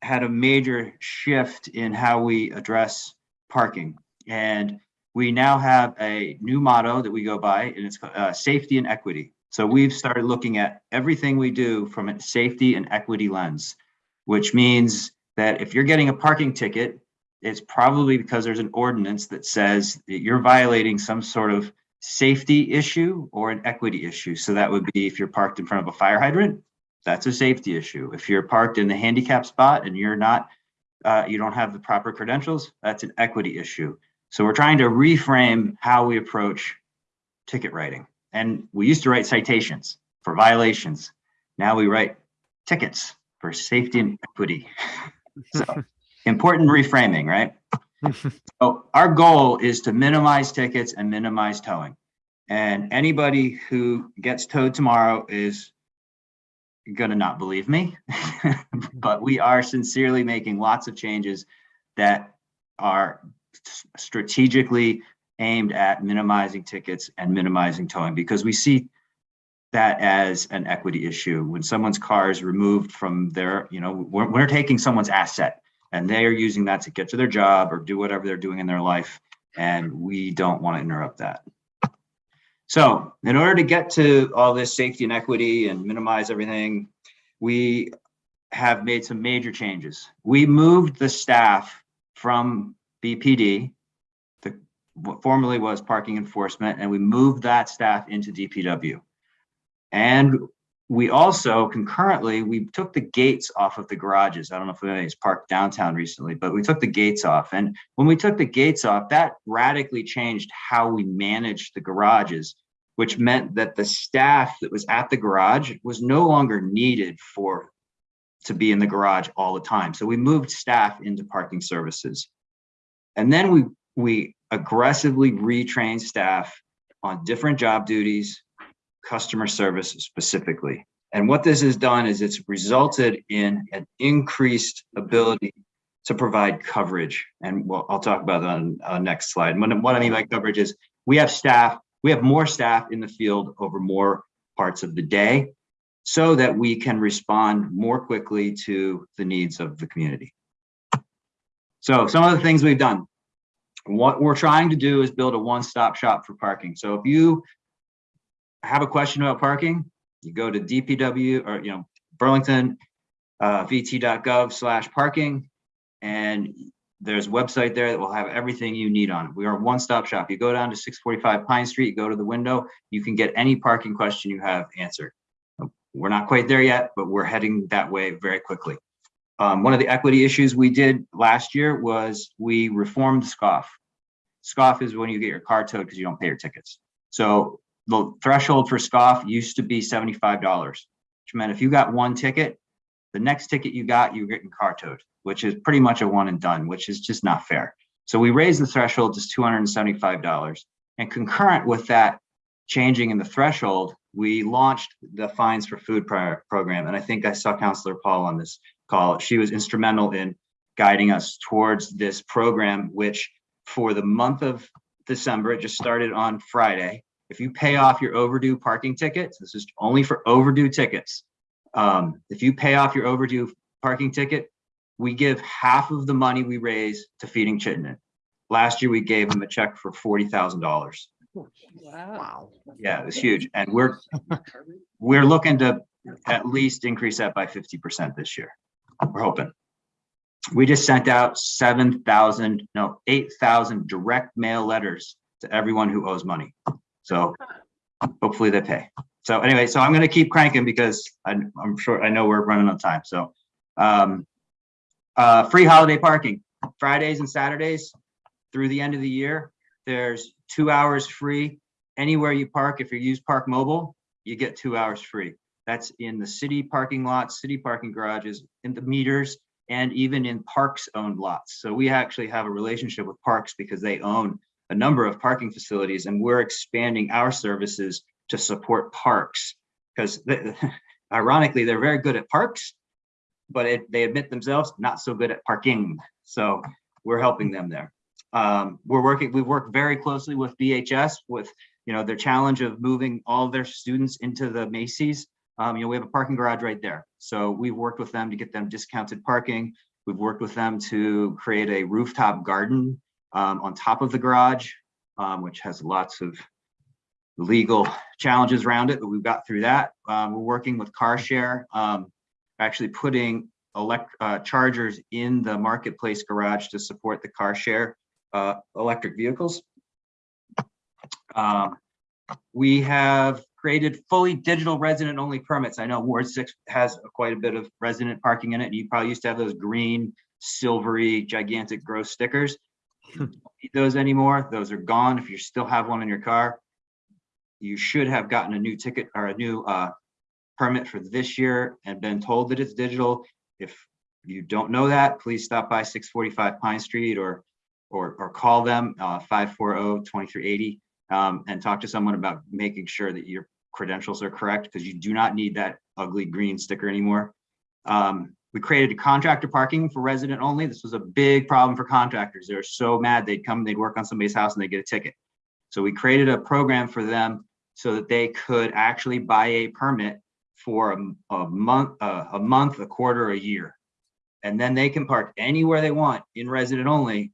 [SPEAKER 20] had a major shift in how we address parking. And we now have a new motto that we go by and it's uh, safety and equity. So we've started looking at everything we do from a safety and equity lens, which means that if you're getting a parking ticket, it's probably because there's an ordinance that says that you're violating some sort of safety issue or an equity issue. So that would be if you're parked in front of a fire hydrant, that's a safety issue. If you're parked in the handicap spot and you're not, uh, you don't have the proper credentials, that's an equity issue. So we're trying to reframe how we approach ticket writing. And we used to write citations for violations. Now we write tickets for safety and equity. [laughs] So important reframing, right? [laughs] So our goal is to minimize tickets and minimize towing. And anybody who gets towed tomorrow is gonna not believe me, [laughs] but we are sincerely making lots of changes that are strategically aimed at minimizing tickets and minimizing towing because we see that as an equity issue. When someone's car is removed from their, you know, we're, we're taking someone's asset and they are using that to get to their job or do whatever they're doing in their life. And we don't want to interrupt that. So in order to get to all this safety and equity and minimize everything, we have made some major changes. We moved the staff from BPD, the what formerly was parking enforcement, and we moved that staff into DPW. And we also concurrently, we took the gates off of the garages. I don't know if anybody's parked downtown recently, but we took the gates off. And when we took the gates off, that radically changed how we managed the garages, which meant that the staff that was at the garage was no longer needed for to be in the garage all the time. So we moved staff into parking services. And then we we aggressively retrained staff on different job duties, customer service specifically. And what this has done is it's resulted in an increased ability to provide coverage. And well, I'll talk about that on uh, next slide. When, what I mean by coverage is we have staff, we have more staff in the field over more parts of the day so that we can respond more quickly to the needs of the community. So some of the things we've done. What we're trying to do is build a one-stop shop for parking. So if you have a question about parking, you go to DPW or, you know, Burlington uh, vt.gov slash parking. And there's a website there that will have everything you need on it. We are a one-stop shop. You go down to 645 Pine Street, go to the window, you can get any parking question you have answered. We're not quite there yet, but we're heading that way very quickly. Um, one of the equity issues we did last year was we reformed SCOFF. SCOFF is when you get your car towed because you don't pay your tickets. So the threshold for SCOFF used to be $75, which meant if you got one ticket, the next ticket you got, you were getting car towed, which is pretty much a one and done, which is just not fair. So we raised the threshold to $275. And concurrent with that changing in the threshold, we launched the fines for food pro program. And I think I saw Councillor Paul on this call. She was instrumental in guiding us towards this program, which for the month of December, it just started on Friday. If you pay off your overdue parking tickets, this is only for overdue tickets. Um, if you pay off your overdue parking ticket, we give half of the money we raise to feeding Chittenden. Last year, we gave them a check for forty thousand dollars.
[SPEAKER 17] Wow.
[SPEAKER 20] Yeah, it was huge. And we're, [laughs] we're looking to at least increase that by fifty percent this year. We're hoping. We just sent out seven thousand, no, eight thousand direct mail letters to everyone who owes money. So hopefully they pay. So anyway, so I'm gonna keep cranking because I'm, I'm sure, I know we're running on time, so. Um, uh, free holiday parking, Fridays and Saturdays through the end of the year. There's two hours free anywhere you park. If you use Park Mobile, you get two hours free. That's in the city parking lots, city parking garages, in the meters, and even in parks owned lots. So we actually have a relationship with parks because they own a number of parking facilities and we're expanding our services to support parks. Because [laughs] ironically, they're very good at parks, but it, they admit themselves not so good at parking. So we're helping them there. Um, we're working, we work very closely with BHS with, you know, their challenge of moving all their students into the Macy's. Um, you know, we have a parking garage right there. So we've worked with them to get them discounted parking. We've worked with them to create a rooftop garden um, on top of the garage, um, which has lots of legal challenges around it, but we've got through that. Um, we're working with car share, um, actually putting elect uh, chargers in the marketplace garage to support the car share uh, electric vehicles. Um, we have created fully digital resident only permits. I know Ward six has quite a bit of resident parking in it. and You probably used to have those green, silvery, gigantic gross stickers. Need Those anymore, those are gone. If you still have one in your car, you should have gotten a new ticket or a new uh, permit for this year and been told that it's digital. If you don't know that, please stop by six forty-five Pine Street or or, or call them, uh, 540-2380, um, and talk to someone about making sure that your credentials are correct, because you do not need that ugly green sticker anymore. Um, we created a contractor parking for resident only. This was a big problem for contractors. They were so mad. They'd come, they'd work on somebody's house and they get a ticket. So we created a program for them so that they could actually buy a permit for a, a month, a month, a quarter, a year. And then they can park anywhere they want in resident only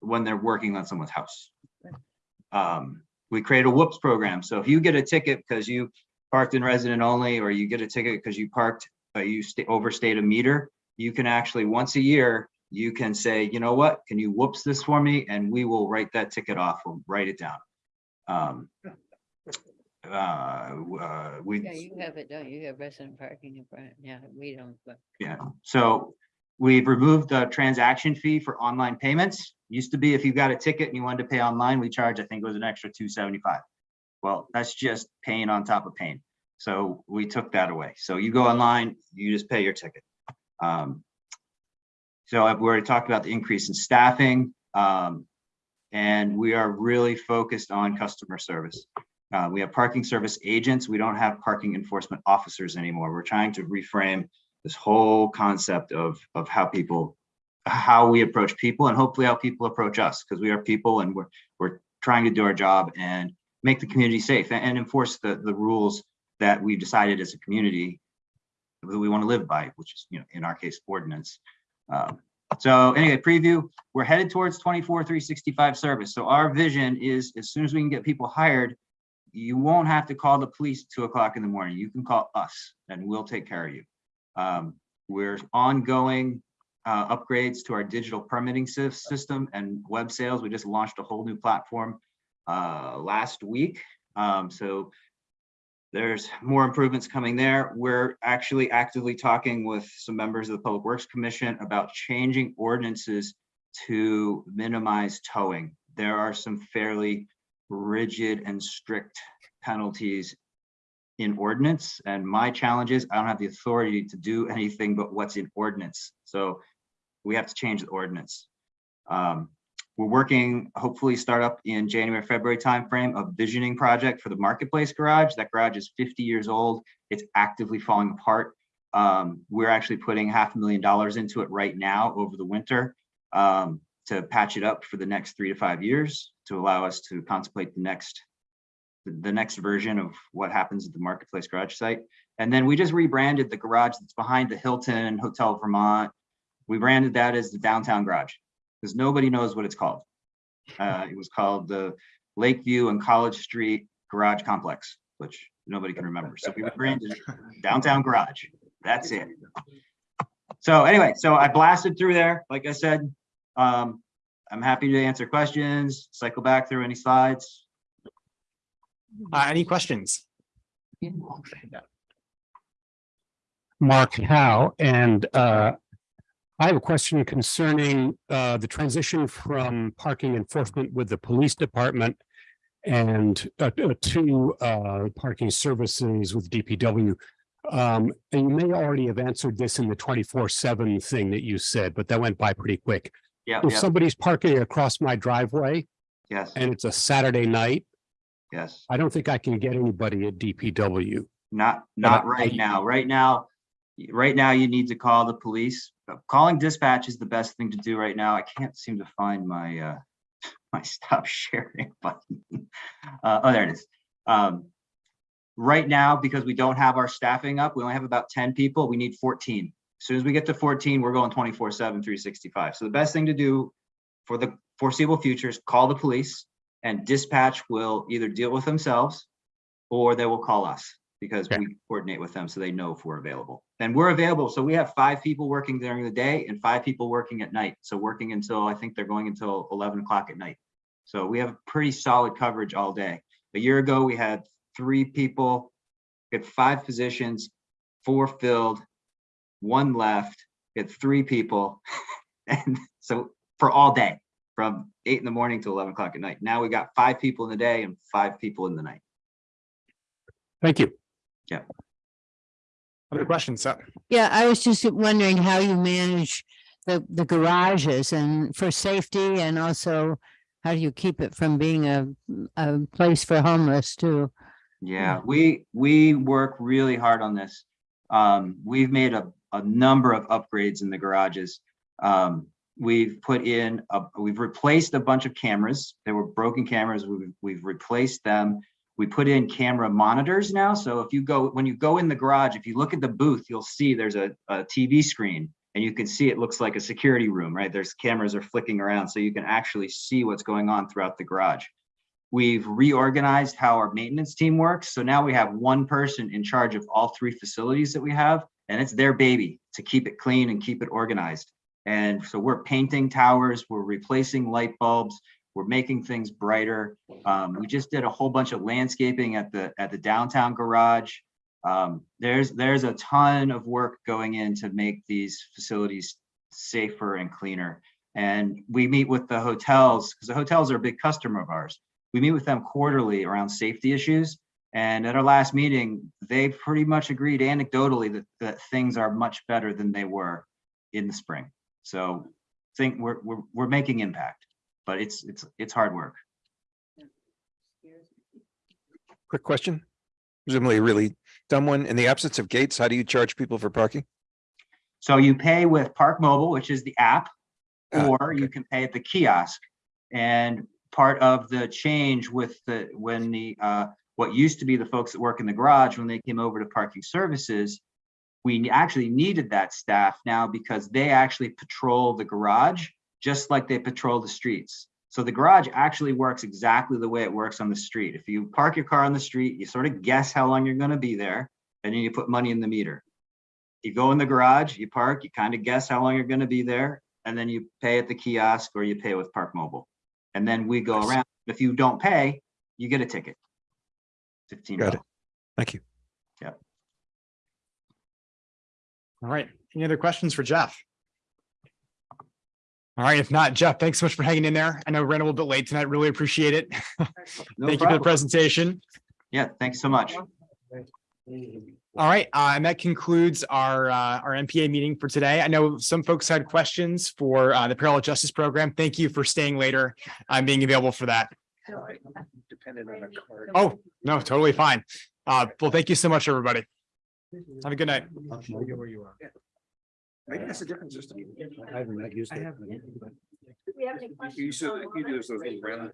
[SPEAKER 20] when they're working on someone's house. Um, we create a whoops program. So if you get a ticket because you parked in resident only, or you get a ticket because you parked, you sta- overstayed a meter, you can actually, once a year, you can say, you know what, can you whoops this for me? And we will write that ticket off, we'll write it down. Um, [laughs] uh, uh, we.
[SPEAKER 21] Yeah, you have it, don't you? You have resident parking in front. Yeah, we don't, but.
[SPEAKER 20] Yeah, so we've removed the transaction fee for online payments. Used to be if you got a ticket and you wanted to pay online, we charge, I think it was an extra two seventy-five. Well, that's just paying on top of paying. So we took that away. So you go online, you just pay your ticket. Um, So I've already talked about the increase in staffing. um, And we are really focused on customer service. Uh, we have parking service agents. We don't have parking enforcement officers anymore. We're trying to reframe this whole concept of, of how people, how we approach people and hopefully how people approach us, because we are people and we're, we're trying to do our job and make the community safe and, and enforce the, the rules that we've decided as a community that we want to live by, which is, you know, in our case, ordinance. Um, so anyway, preview, we're headed towards 24, 365 service. So our vision is as soon as we can get people hired, you won't have to call the police two o'clock in the morning. You can call us and we'll take care of you. Um, we're ongoing uh, upgrades to our digital permitting system and web sales. We just launched a whole new platform uh, last week. Um, so there's more improvements coming there. We're actually actively talking with some members of the Public Works Commission about changing ordinances to minimize towing. There are some fairly rigid and strict penalties in ordinance. And my challenge is I don't have the authority to do anything but what's in ordinance. So we have to change the ordinance. Um, we're working, hopefully start up in January, February timeframe, a visioning project for the marketplace garage. That garage is 50 years old. It's actively falling apart. Um, we're actually putting half a million dollars into it right now over the winter um, to patch it up for the next three to five years to allow us to contemplate the next the, the next version of what happens at the Marketplace Garage site. And then we just rebranded the garage that's behind the Hilton Hotel Vermont. We branded that as the downtown garage because nobody knows what it's called. Uh, it was called the Lakeview and College Street Garage Complex, which nobody can remember. So we rebranded it downtown garage. That's it. So anyway, so I blasted through there, like I said. Um, I'm happy to answer questions, cycle back through any slides.
[SPEAKER 1] Uh, any questions?
[SPEAKER 22] Mark Howe, and uh, I have a question concerning uh, the transition from parking enforcement with the police department and uh, uh, to uh, parking services with DPW. Um, And you may already have answered this in the twenty-four seven thing that you said, but that went by pretty quick.
[SPEAKER 20] Yeah,
[SPEAKER 22] If
[SPEAKER 20] yeah,
[SPEAKER 22] somebody's parking across my driveway
[SPEAKER 20] yes,
[SPEAKER 22] and it's a Saturday night,
[SPEAKER 20] yes.
[SPEAKER 22] I don't think I can get anybody at DPW.
[SPEAKER 20] Not, not
[SPEAKER 22] I-
[SPEAKER 20] right now. Right now, right now you need to call the police. Uh, Calling dispatch is the best thing to do right now. I can't seem to find my, uh, [laughs] my stop sharing [laughs] button. Uh, oh, there it is. Um, right now, because we don't have our staffing up, we only have about ten people, we need fourteen. As Soon as we get to fourteen, we're going 24/7, 365. So the best thing to do for the foreseeable future is call the police and dispatch will either deal with themselves or they will call us because we coordinate with them so they know if we're available. And we're available. So we have five people working during the day and five people working at night. So working until, I think they're going until 11 o'clock at night. So we have pretty solid coverage all day. A year ago, we had three people, we had five positions, four filled, one left, we had three people. [laughs] And so for all day, from eight in the morning to 11 o'clock at night. Now we got five people in the day and five people in the night.
[SPEAKER 22] Thank you.
[SPEAKER 20] Yeah.
[SPEAKER 1] Other questions? So,
[SPEAKER 21] Yeah, I was just wondering how you manage the, the garages and for safety and also how do you keep it from being a, a place for homeless too?
[SPEAKER 20] Yeah, we, we work really hard on this. Um, we've made a, a number of upgrades in the garages. Um, we've put in, a we've replaced a bunch of cameras. There were broken cameras. We've, we've replaced them. We put in camera monitors now. So if you go, when you go in the garage, if you look at the booth, you'll see there's a, a TV screen and you can see it looks like a security room, right? There's cameras are flicking around so you can actually see what's going on throughout the garage. We've reorganized how our maintenance team works. So now we have one person in charge of all three facilities that we have, and it's their baby to keep it clean and keep it organized. And so we're painting towers, we're replacing light bulbs, we're making things brighter. Um, we just did a whole bunch of landscaping at the, at the downtown garage. Um, there's, there's a ton of work going in to make these facilities safer and cleaner. And we meet with the hotels, because the hotels are a big customer of ours. We meet with them quarterly around safety issues. And at our last meeting, they pretty much agreed anecdotally that, that things are much better than they were in the spring. So think we're, we're, we're making impact, but it's, it's, it's hard work.
[SPEAKER 23] Quick question. Presumably a really dumb one. In the absence of gates, how do you charge people for parking?
[SPEAKER 20] So you pay with Park Mobile, which is the app,
[SPEAKER 23] Ah,
[SPEAKER 20] or you can pay at the kiosk. And part of the change with the, when the, uh, what used to be the folks that work in the garage, when they came over to parking services, we actually needed that staff now because they actually patrol the garage, just like they patrol the streets. So the garage actually works exactly the way it works on the street. If you park your car on the street, you sort of guess how long you're gonna be there, and then you put money in the meter. You go in the garage, you park, you kind of guess how long you're gonna be there, and then you pay at the kiosk or you pay with Park Mobile. And then we go around. If you don't pay, you get a ticket. Fifteen
[SPEAKER 23] Got it. Thank you.
[SPEAKER 1] all right. Any other questions for Jeff? All right, if not, Jeff, thanks so much for hanging in there. I know we ran a little bit late tonight. Really appreciate it. [laughs]
[SPEAKER 20] No
[SPEAKER 1] Thank you for the presentation.
[SPEAKER 20] Yeah, thanks so much.
[SPEAKER 1] All right, uh, and that concludes our, uh, our NPA meeting for today. I know some folks had questions for, uh, the parallel justice program. Thank you for staying later, and being available for that.
[SPEAKER 23] Dependent on a card.
[SPEAKER 1] Oh, no, totally fine. Uh, well, thank you so much, everybody. Have a good night.
[SPEAKER 23] Where you are. I think that's a different system. I haven't used it.
[SPEAKER 3] Do we have any questions?
[SPEAKER 23] You said, you do those little round